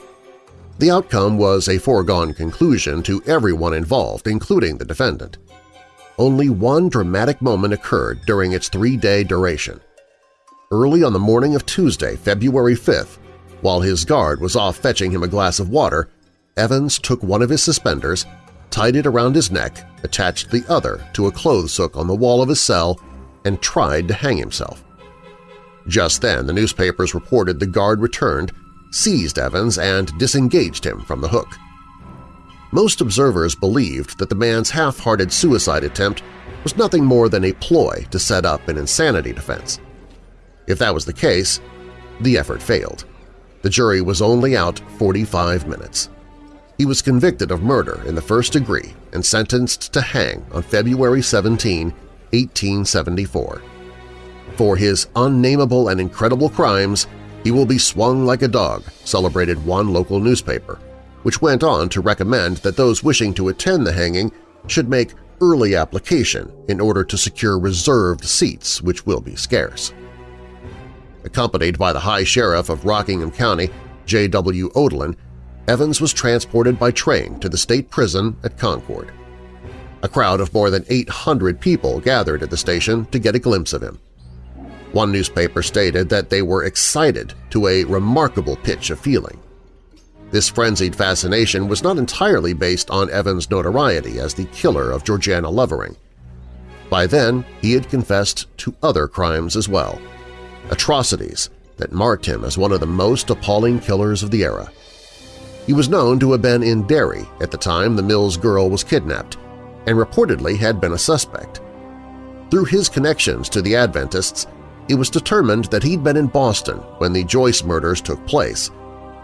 The outcome was a foregone conclusion to everyone involved, including the defendant. Only one dramatic moment occurred during its three-day duration. Early on the morning of Tuesday, February 5th, while his guard was off fetching him a glass of water, Evans took one of his suspenders tied it around his neck, attached the other to a clothes hook on the wall of his cell, and tried to hang himself. Just then the newspapers reported the guard returned, seized Evans, and disengaged him from the hook. Most observers believed that the man's half-hearted suicide attempt was nothing more than a ploy to set up an insanity defense. If that was the case, the effort failed. The jury was only out 45 minutes. He was convicted of murder in the first degree and sentenced to hang on February 17, 1874. For his unnameable and incredible crimes, he will be swung like a dog, celebrated one local newspaper, which went on to recommend that those wishing to attend the hanging should make early application in order to secure reserved seats, which will be scarce. Accompanied by the High Sheriff of Rockingham County, J.W. Odlin, Evans was transported by train to the state prison at Concord. A crowd of more than 800 people gathered at the station to get a glimpse of him. One newspaper stated that they were excited to a remarkable pitch of feeling. This frenzied fascination was not entirely based on Evans' notoriety as the killer of Georgiana Lovering. By then, he had confessed to other crimes as well, atrocities that marked him as one of the most appalling killers of the era. He was known to have been in Derry at the time the Mills girl was kidnapped and reportedly had been a suspect. Through his connections to the Adventists, it was determined that he'd been in Boston when the Joyce murders took place.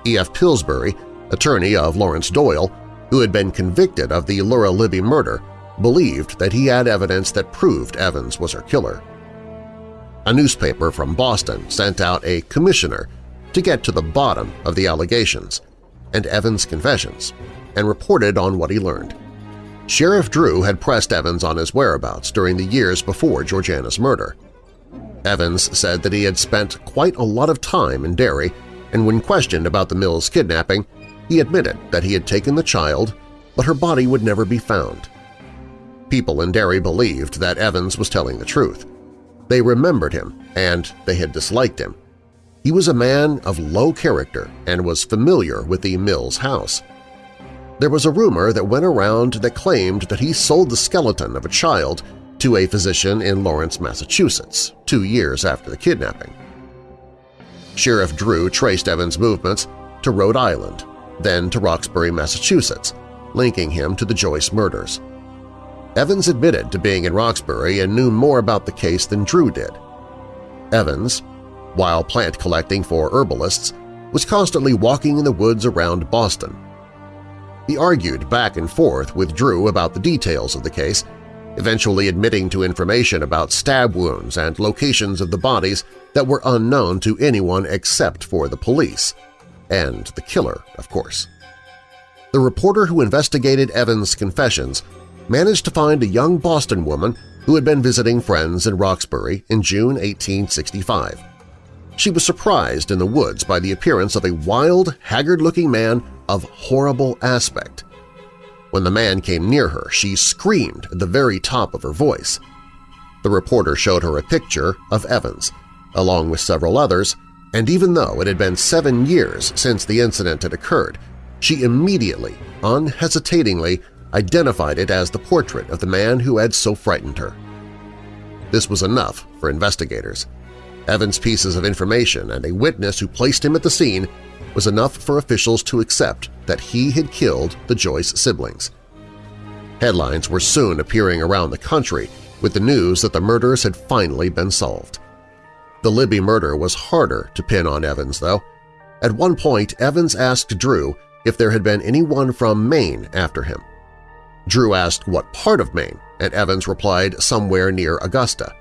E.F. Pillsbury, attorney of Lawrence Doyle, who had been convicted of the Laura Libby murder, believed that he had evidence that proved Evans was her killer. A newspaper from Boston sent out a commissioner to get to the bottom of the allegations, and Evans' confessions and reported on what he learned. Sheriff Drew had pressed Evans on his whereabouts during the years before Georgiana's murder. Evans said that he had spent quite a lot of time in Derry, and when questioned about the Mills kidnapping, he admitted that he had taken the child, but her body would never be found. People in Derry believed that Evans was telling the truth. They remembered him, and they had disliked him, he was a man of low character and was familiar with the Mills house. There was a rumor that went around that claimed that he sold the skeleton of a child to a physician in Lawrence, Massachusetts, two years after the kidnapping. Sheriff Drew traced Evans' movements to Rhode Island, then to Roxbury, Massachusetts, linking him to the Joyce murders. Evans admitted to being in Roxbury and knew more about the case than Drew did. Evans, while plant collecting for herbalists, was constantly walking in the woods around Boston. He argued back and forth with Drew about the details of the case, eventually admitting to information about stab wounds and locations of the bodies that were unknown to anyone except for the police. And the killer, of course. The reporter who investigated Evans' confessions managed to find a young Boston woman who had been visiting friends in Roxbury in June 1865. She was surprised in the woods by the appearance of a wild, haggard-looking man of horrible aspect. When the man came near her, she screamed at the very top of her voice. The reporter showed her a picture of Evans, along with several others, and even though it had been seven years since the incident had occurred, she immediately, unhesitatingly, identified it as the portrait of the man who had so frightened her. This was enough for investigators. Evans' pieces of information and a witness who placed him at the scene was enough for officials to accept that he had killed the Joyce siblings. Headlines were soon appearing around the country with the news that the murders had finally been solved. The Libby murder was harder to pin on Evans, though. At one point, Evans asked Drew if there had been anyone from Maine after him. Drew asked what part of Maine, and Evans replied somewhere near Augusta.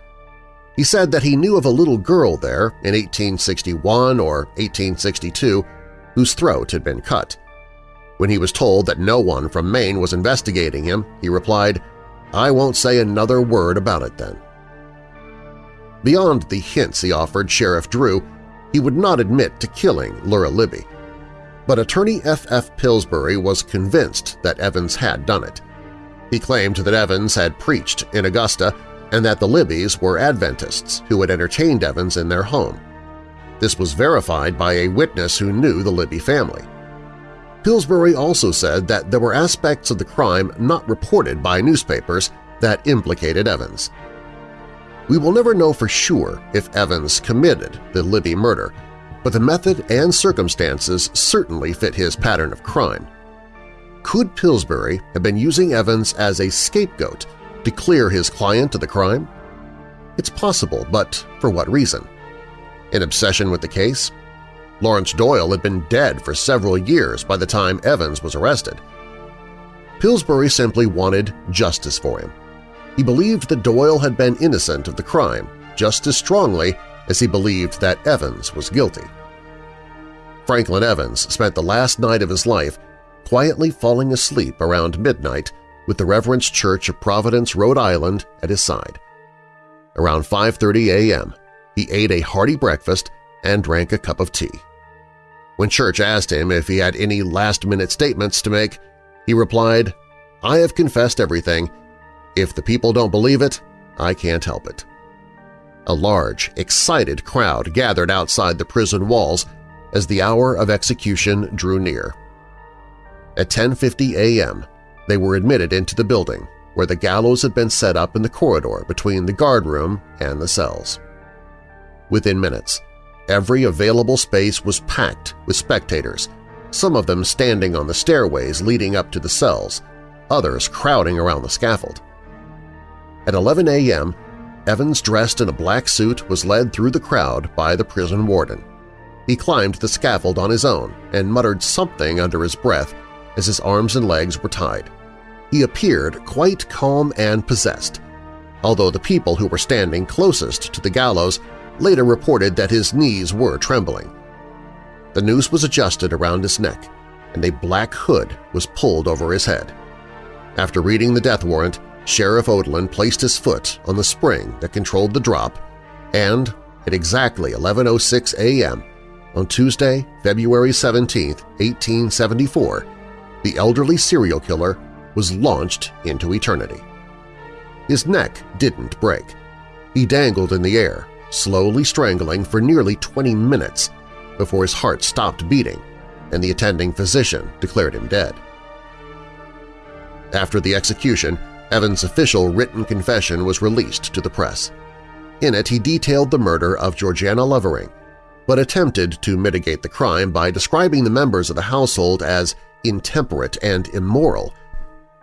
He said that he knew of a little girl there in 1861 or 1862 whose throat had been cut. When he was told that no one from Maine was investigating him, he replied, I won't say another word about it then. Beyond the hints he offered Sheriff Drew, he would not admit to killing Laura Libby. But attorney F. F. Pillsbury was convinced that Evans had done it. He claimed that Evans had preached in Augusta and that the Libbys were Adventists who had entertained Evans in their home. This was verified by a witness who knew the Libby family. Pillsbury also said that there were aspects of the crime not reported by newspapers that implicated Evans. We will never know for sure if Evans committed the Libby murder, but the method and circumstances certainly fit his pattern of crime. Could Pillsbury have been using Evans as a scapegoat to clear his client of the crime? It's possible, but for what reason? An obsession with the case? Lawrence Doyle had been dead for several years by the time Evans was arrested. Pillsbury simply wanted justice for him. He believed that Doyle had been innocent of the crime just as strongly as he believed that Evans was guilty. Franklin Evans spent the last night of his life quietly falling asleep around midnight with the Reverend's Church of Providence, Rhode Island at his side. Around 5.30 a.m., he ate a hearty breakfast and drank a cup of tea. When Church asked him if he had any last-minute statements to make, he replied, I have confessed everything. If the people don't believe it, I can't help it. A large, excited crowd gathered outside the prison walls as the hour of execution drew near. At 10.50 a.m., they were admitted into the building, where the gallows had been set up in the corridor between the guard room and the cells. Within minutes, every available space was packed with spectators, some of them standing on the stairways leading up to the cells, others crowding around the scaffold. At 11 a.m., Evans dressed in a black suit was led through the crowd by the prison warden. He climbed the scaffold on his own and muttered something under his breath as his arms and legs were tied. He appeared quite calm and possessed, although the people who were standing closest to the gallows later reported that his knees were trembling. The noose was adjusted around his neck, and a black hood was pulled over his head. After reading the death warrant, Sheriff Odlin placed his foot on the spring that controlled the drop, and at exactly 11.06 a.m. on Tuesday, February 17, 1874, the elderly serial killer was launched into eternity. His neck didn't break. He dangled in the air, slowly strangling for nearly 20 minutes before his heart stopped beating and the attending physician declared him dead. After the execution, Evans' official written confession was released to the press. In it, he detailed the murder of Georgiana Lovering, but attempted to mitigate the crime by describing the members of the household as intemperate and immoral.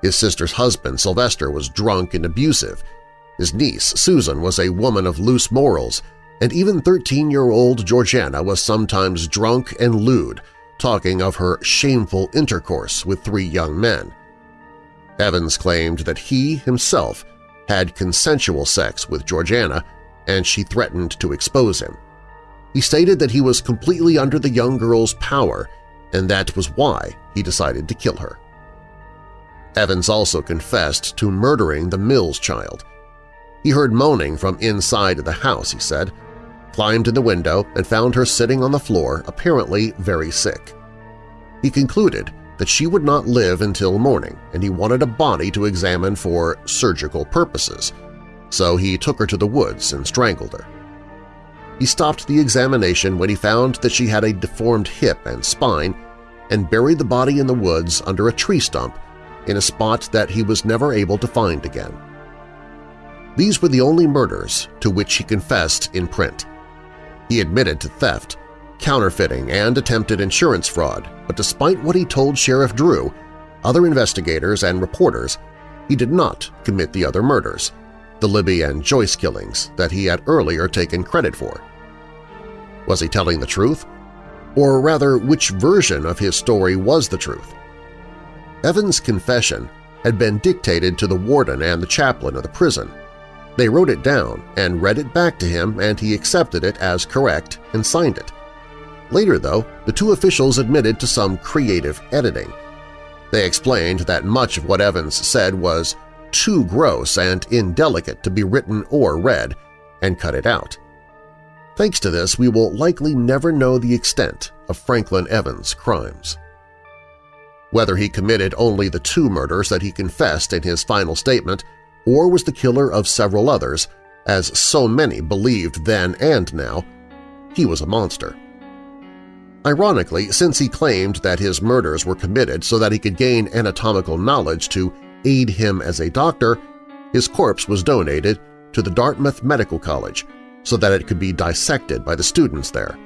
His sister's husband, Sylvester, was drunk and abusive. His niece, Susan, was a woman of loose morals, and even 13-year-old Georgiana was sometimes drunk and lewd, talking of her shameful intercourse with three young men. Evans claimed that he himself had consensual sex with Georgiana, and she threatened to expose him. He stated that he was completely under the young girl's power and that was why he decided to kill her. Evans also confessed to murdering the Mills child. He heard moaning from inside the house, he said, climbed in the window and found her sitting on the floor, apparently very sick. He concluded that she would not live until morning and he wanted a body to examine for surgical purposes, so he took her to the woods and strangled her. He stopped the examination when he found that she had a deformed hip and spine and buried the body in the woods under a tree stump in a spot that he was never able to find again. These were the only murders to which he confessed in print. He admitted to theft, counterfeiting, and attempted insurance fraud, but despite what he told Sheriff Drew, other investigators and reporters, he did not commit the other murders, the Libby and Joyce killings that he had earlier taken credit for. Was he telling the truth? Or rather, which version of his story was the truth? Evans' confession had been dictated to the warden and the chaplain of the prison. They wrote it down and read it back to him and he accepted it as correct and signed it. Later, though, the two officials admitted to some creative editing. They explained that much of what Evans said was too gross and indelicate to be written or read, and cut it out. Thanks to this, we will likely never know the extent of Franklin Evans' crimes. Whether he committed only the two murders that he confessed in his final statement or was the killer of several others, as so many believed then and now, he was a monster. Ironically, since he claimed that his murders were committed so that he could gain anatomical knowledge to aid him as a doctor, his corpse was donated to the Dartmouth Medical College so that it could be dissected by the students there.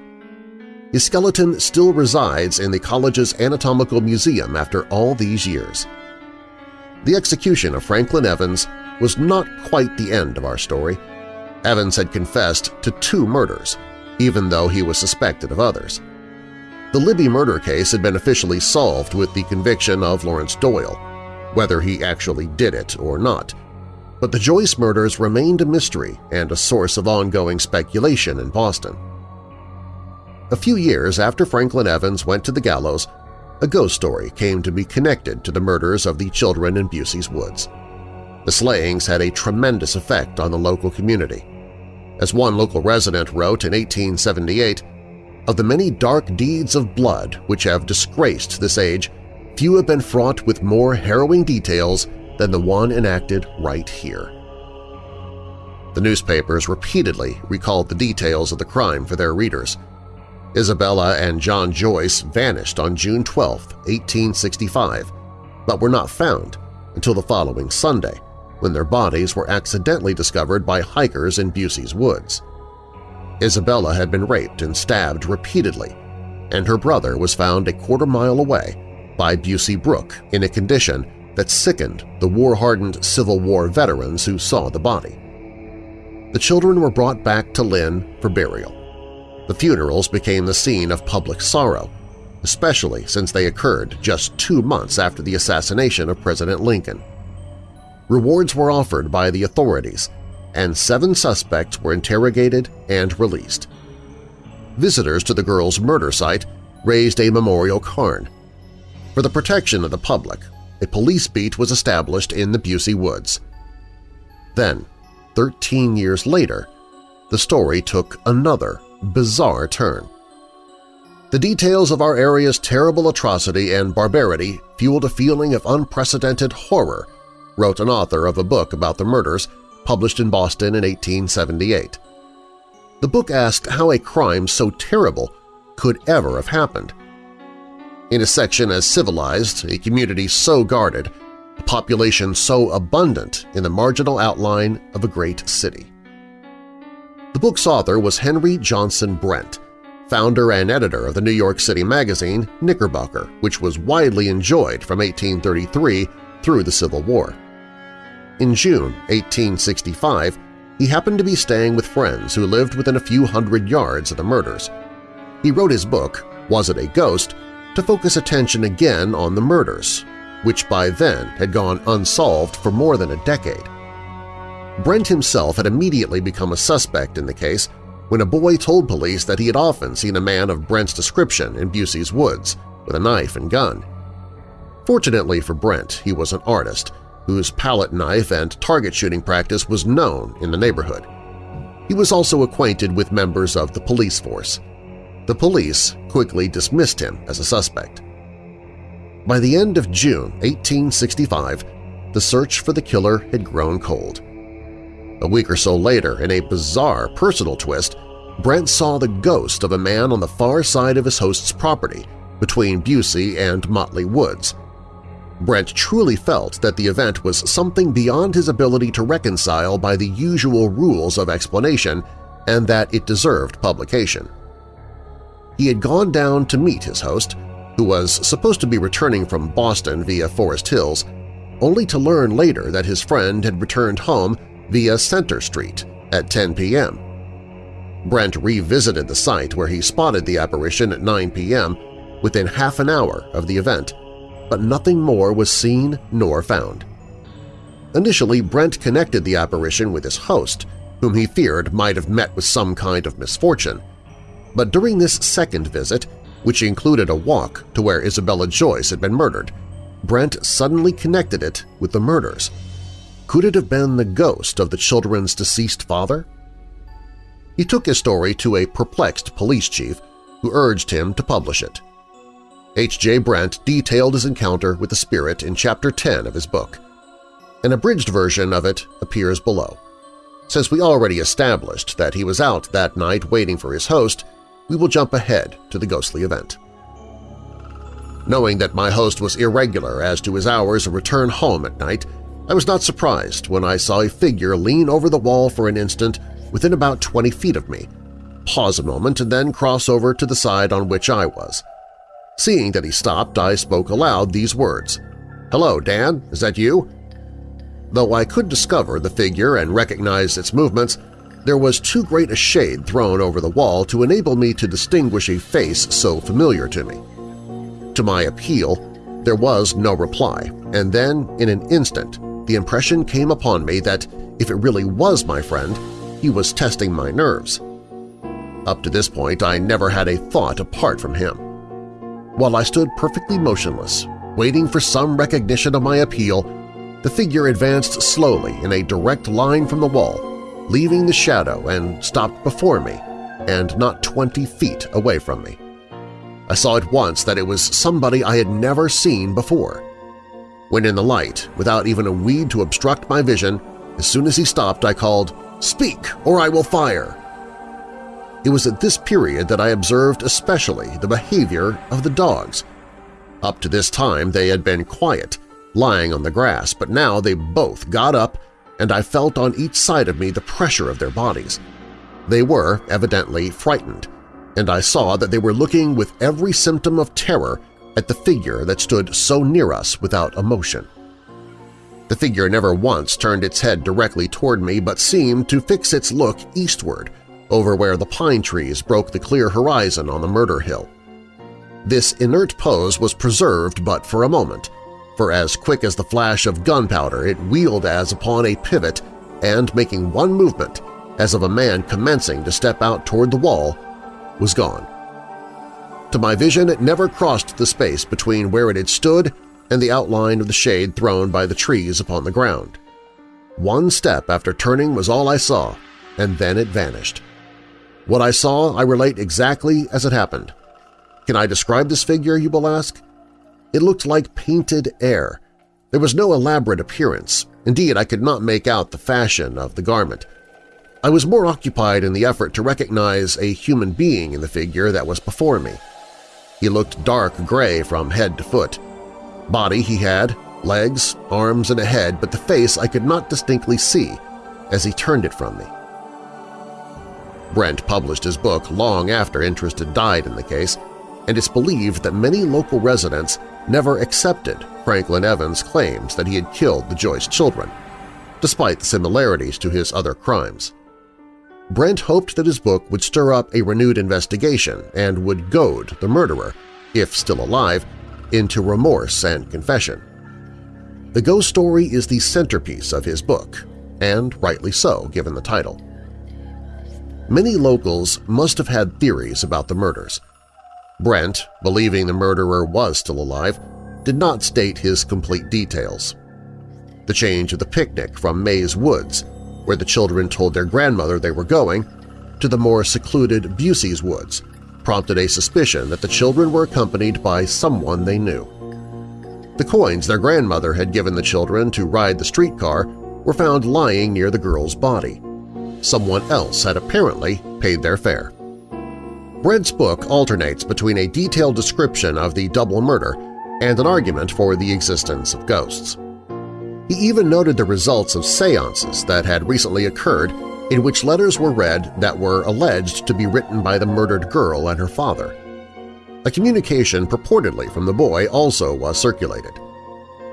His skeleton still resides in the college's Anatomical Museum after all these years. The execution of Franklin Evans was not quite the end of our story. Evans had confessed to two murders, even though he was suspected of others. The Libby murder case had been officially solved with the conviction of Lawrence Doyle, whether he actually did it or not, but the Joyce murders remained a mystery and a source of ongoing speculation in Boston. A few years after Franklin Evans went to the gallows, a ghost story came to be connected to the murders of the children in Bussey's woods. The slayings had a tremendous effect on the local community. As one local resident wrote in 1878, of the many dark deeds of blood which have disgraced this age, few have been fraught with more harrowing details than the one enacted right here. The newspapers repeatedly recalled the details of the crime for their readers. Isabella and John Joyce vanished on June 12, 1865, but were not found until the following Sunday, when their bodies were accidentally discovered by hikers in Bussey's woods. Isabella had been raped and stabbed repeatedly, and her brother was found a quarter mile away by Busey Brook in a condition that sickened the war-hardened Civil War veterans who saw the body. The children were brought back to Lynn for burial. The funerals became the scene of public sorrow, especially since they occurred just two months after the assassination of President Lincoln. Rewards were offered by the authorities, and seven suspects were interrogated and released. Visitors to the girl's murder site raised a memorial cairn. For the protection of the public, a police beat was established in the Bussey Woods. Then, 13 years later, the story took another bizarre turn. The details of our area's terrible atrocity and barbarity fueled a feeling of unprecedented horror, wrote an author of a book about the murders published in Boston in 1878. The book asked how a crime so terrible could ever have happened – in a section as civilized, a community so guarded, a population so abundant in the marginal outline of a great city. The book's author was Henry Johnson Brent, founder and editor of the New York City magazine Knickerbocker, which was widely enjoyed from 1833 through the Civil War. In June 1865, he happened to be staying with friends who lived within a few hundred yards of the murders. He wrote his book, Was It a Ghost?, to focus attention again on the murders, which by then had gone unsolved for more than a decade. Brent himself had immediately become a suspect in the case when a boy told police that he had often seen a man of Brent's description in Bussey's woods with a knife and gun. Fortunately for Brent, he was an artist whose palette knife and target shooting practice was known in the neighborhood. He was also acquainted with members of the police force. The police quickly dismissed him as a suspect. By the end of June 1865, the search for the killer had grown cold. A week or so later, in a bizarre personal twist, Brent saw the ghost of a man on the far side of his host's property between Bussey and Motley Woods. Brent truly felt that the event was something beyond his ability to reconcile by the usual rules of explanation and that it deserved publication. He had gone down to meet his host, who was supposed to be returning from Boston via Forest Hills, only to learn later that his friend had returned home via Center Street at 10 p.m. Brent revisited the site where he spotted the apparition at 9 p.m. within half an hour of the event, but nothing more was seen nor found. Initially, Brent connected the apparition with his host, whom he feared might have met with some kind of misfortune. But during this second visit, which included a walk to where Isabella Joyce had been murdered, Brent suddenly connected it with the murders. Could it have been the ghost of the children's deceased father? He took his story to a perplexed police chief who urged him to publish it. H.J. Brent detailed his encounter with the spirit in Chapter 10 of his book. An abridged version of it appears below. Since we already established that he was out that night waiting for his host, we will jump ahead to the ghostly event. Knowing that my host was irregular as to his hours of return home at night, I was not surprised when I saw a figure lean over the wall for an instant within about 20 feet of me, pause a moment and then cross over to the side on which I was. Seeing that he stopped, I spoke aloud these words, "'Hello, Dan, is that you?' Though I could discover the figure and recognize its movements, there was too great a shade thrown over the wall to enable me to distinguish a face so familiar to me. To my appeal, there was no reply, and then, in an instant, the impression came upon me that if it really was my friend, he was testing my nerves. Up to this point, I never had a thought apart from him. While I stood perfectly motionless, waiting for some recognition of my appeal, the figure advanced slowly in a direct line from the wall, leaving the shadow and stopped before me and not 20 feet away from me. I saw at once that it was somebody I had never seen before. When in the light, without even a weed to obstruct my vision, as soon as he stopped I called, "'Speak, or I will fire!' It was at this period that I observed especially the behavior of the dogs. Up to this time they had been quiet, lying on the grass, but now they both got up and I felt on each side of me the pressure of their bodies. They were, evidently, frightened, and I saw that they were looking with every symptom of terror at the figure that stood so near us without emotion. The figure never once turned its head directly toward me but seemed to fix its look eastward, over where the pine trees broke the clear horizon on the murder hill. This inert pose was preserved but for a moment, for as quick as the flash of gunpowder it wheeled as upon a pivot and, making one movement, as of a man commencing to step out toward the wall, was gone. To my vision it never crossed the space between where it had stood and the outline of the shade thrown by the trees upon the ground. One step after turning was all I saw, and then it vanished. What I saw I relate exactly as it happened. Can I describe this figure, you will ask? It looked like painted air. There was no elaborate appearance. Indeed, I could not make out the fashion of the garment. I was more occupied in the effort to recognize a human being in the figure that was before me. He looked dark gray from head to foot. Body he had, legs, arms, and a head, but the face I could not distinctly see as he turned it from me. Brent published his book long after interest had died in the case, and it's believed that many local residents never accepted Franklin Evans' claims that he had killed the Joyce children, despite the similarities to his other crimes. Brent hoped that his book would stir up a renewed investigation and would goad the murderer, if still alive, into remorse and confession. The ghost story is the centerpiece of his book, and rightly so given the title. Many locals must have had theories about the murders. Brent, believing the murderer was still alive, did not state his complete details. The change of the picnic from Mays Woods, where the children told their grandmother they were going, to the more secluded Bussey's Woods prompted a suspicion that the children were accompanied by someone they knew. The coins their grandmother had given the children to ride the streetcar were found lying near the girl's body. Someone else had apparently paid their fare. Brent's book alternates between a detailed description of the double murder and an argument for the existence of ghosts. He even noted the results of seances that had recently occurred in which letters were read that were alleged to be written by the murdered girl and her father. A communication purportedly from the boy also was circulated.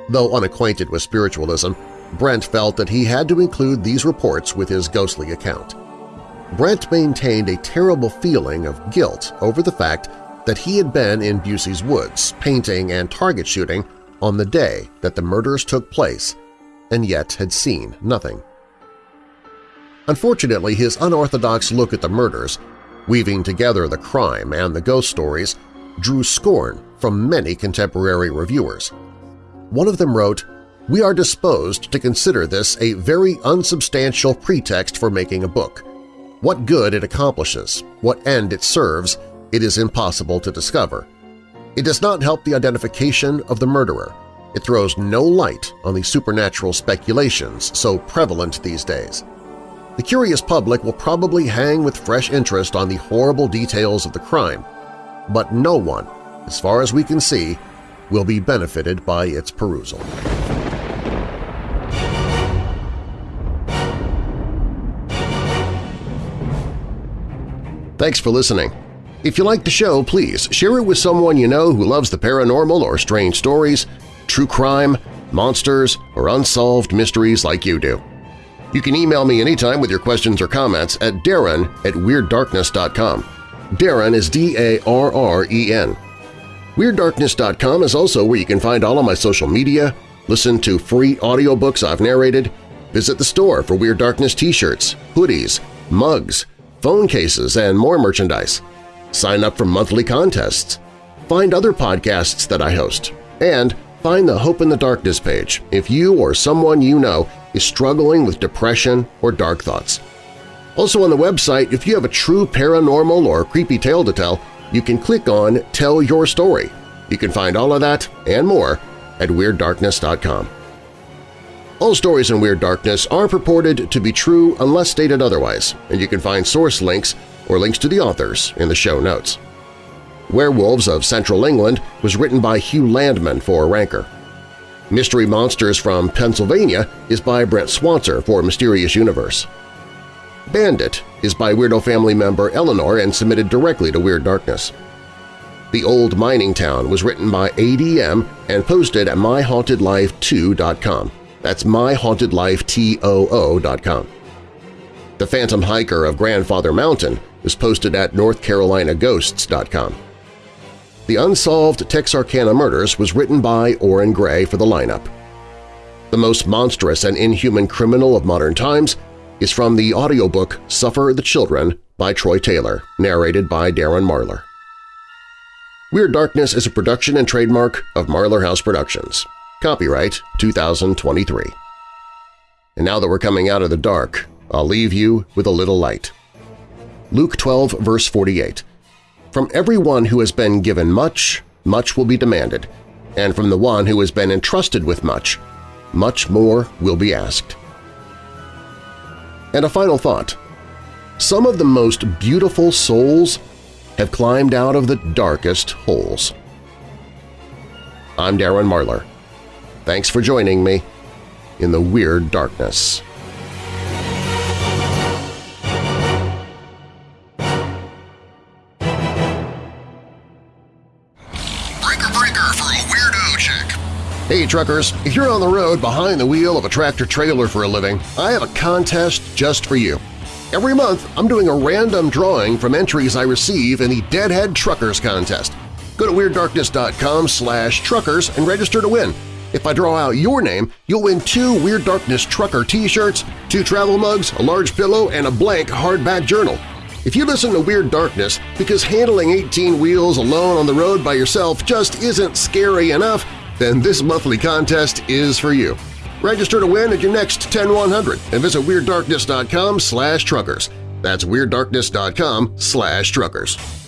Though unacquainted with spiritualism, Brent felt that he had to include these reports with his ghostly account. Brent maintained a terrible feeling of guilt over the fact that he had been in Bussey's woods painting and target shooting on the day that the murders took place and yet had seen nothing. Unfortunately, his unorthodox look at the murders, weaving together the crime and the ghost stories, drew scorn from many contemporary reviewers. One of them wrote, we are disposed to consider this a very unsubstantial pretext for making a book. What good it accomplishes, what end it serves, it is impossible to discover. It does not help the identification of the murderer. It throws no light on the supernatural speculations so prevalent these days. The curious public will probably hang with fresh interest on the horrible details of the crime, but no one, as far as we can see, will be benefited by its perusal. Thanks for listening. If you like the show, please share it with someone you know who loves the paranormal or strange stories, true crime, monsters, or unsolved mysteries like you do. You can email me anytime with your questions or comments at darren at WeirdDarkness.com. Darren is D-A-R-R-E-N. WeirdDarkness.com is also where you can find all of my social media, listen to free audiobooks I've narrated, visit the store for Weird Darkness t-shirts, hoodies, mugs, phone cases, and more merchandise. Sign up for monthly contests. Find other podcasts that I host. And find the Hope in the Darkness page if you or someone you know is struggling with depression or dark thoughts. Also on the website, if you have a true paranormal or creepy tale to tell, you can click on Tell Your Story. You can find all of that and more at WeirdDarkness.com. All stories in Weird Darkness are purported to be true unless stated otherwise, and you can find source links or links to the authors in the show notes. Werewolves of Central England was written by Hugh Landman for Ranker. Mystery Monsters from Pennsylvania is by Brent Swancer for Mysterious Universe. Bandit is by Weirdo family member Eleanor and submitted directly to Weird Darkness. The Old Mining Town was written by ADM and posted at myhauntedlife2.com. That's myhauntedlifetoo.com. The Phantom Hiker of Grandfather Mountain is posted at northcarolinaghosts.com. The Unsolved Texarkana Murders was written by Oren Gray for the lineup. The Most Monstrous and Inhuman Criminal of Modern Times is from the audiobook Suffer the Children by Troy Taylor, narrated by Darren Marlar. Weird Darkness is a production and trademark of Marlar House Productions. Copyright 2023. And now that we're coming out of the dark, I'll leave you with a little light. Luke 12, verse 48. From everyone who has been given much, much will be demanded, and from the one who has been entrusted with much, much more will be asked. And a final thought. Some of the most beautiful souls have climbed out of the darkest holes. I'm Darren Marlar. Thanks for joining me in the Weird Darkness. Breaker breaker for a weirdo chick. Hey truckers, if you're on the road behind the wheel of a tractor-trailer for a living, I have a contest just for you. Every month, I'm doing a random drawing from entries I receive in the Deadhead Truckers Contest. Go to WeirdDarkness.com slash truckers and register to win. If I draw out your name, you'll win two Weird Darkness Trucker t-shirts, two travel mugs, a large pillow, and a blank hardback journal. If you listen to Weird Darkness because handling 18 wheels alone on the road by yourself just isn't scary enough, then this monthly contest is for you. Register to win at your next 10100 and visit WeirdDarkness.com slash truckers. That's WeirdDarkness.com slash truckers.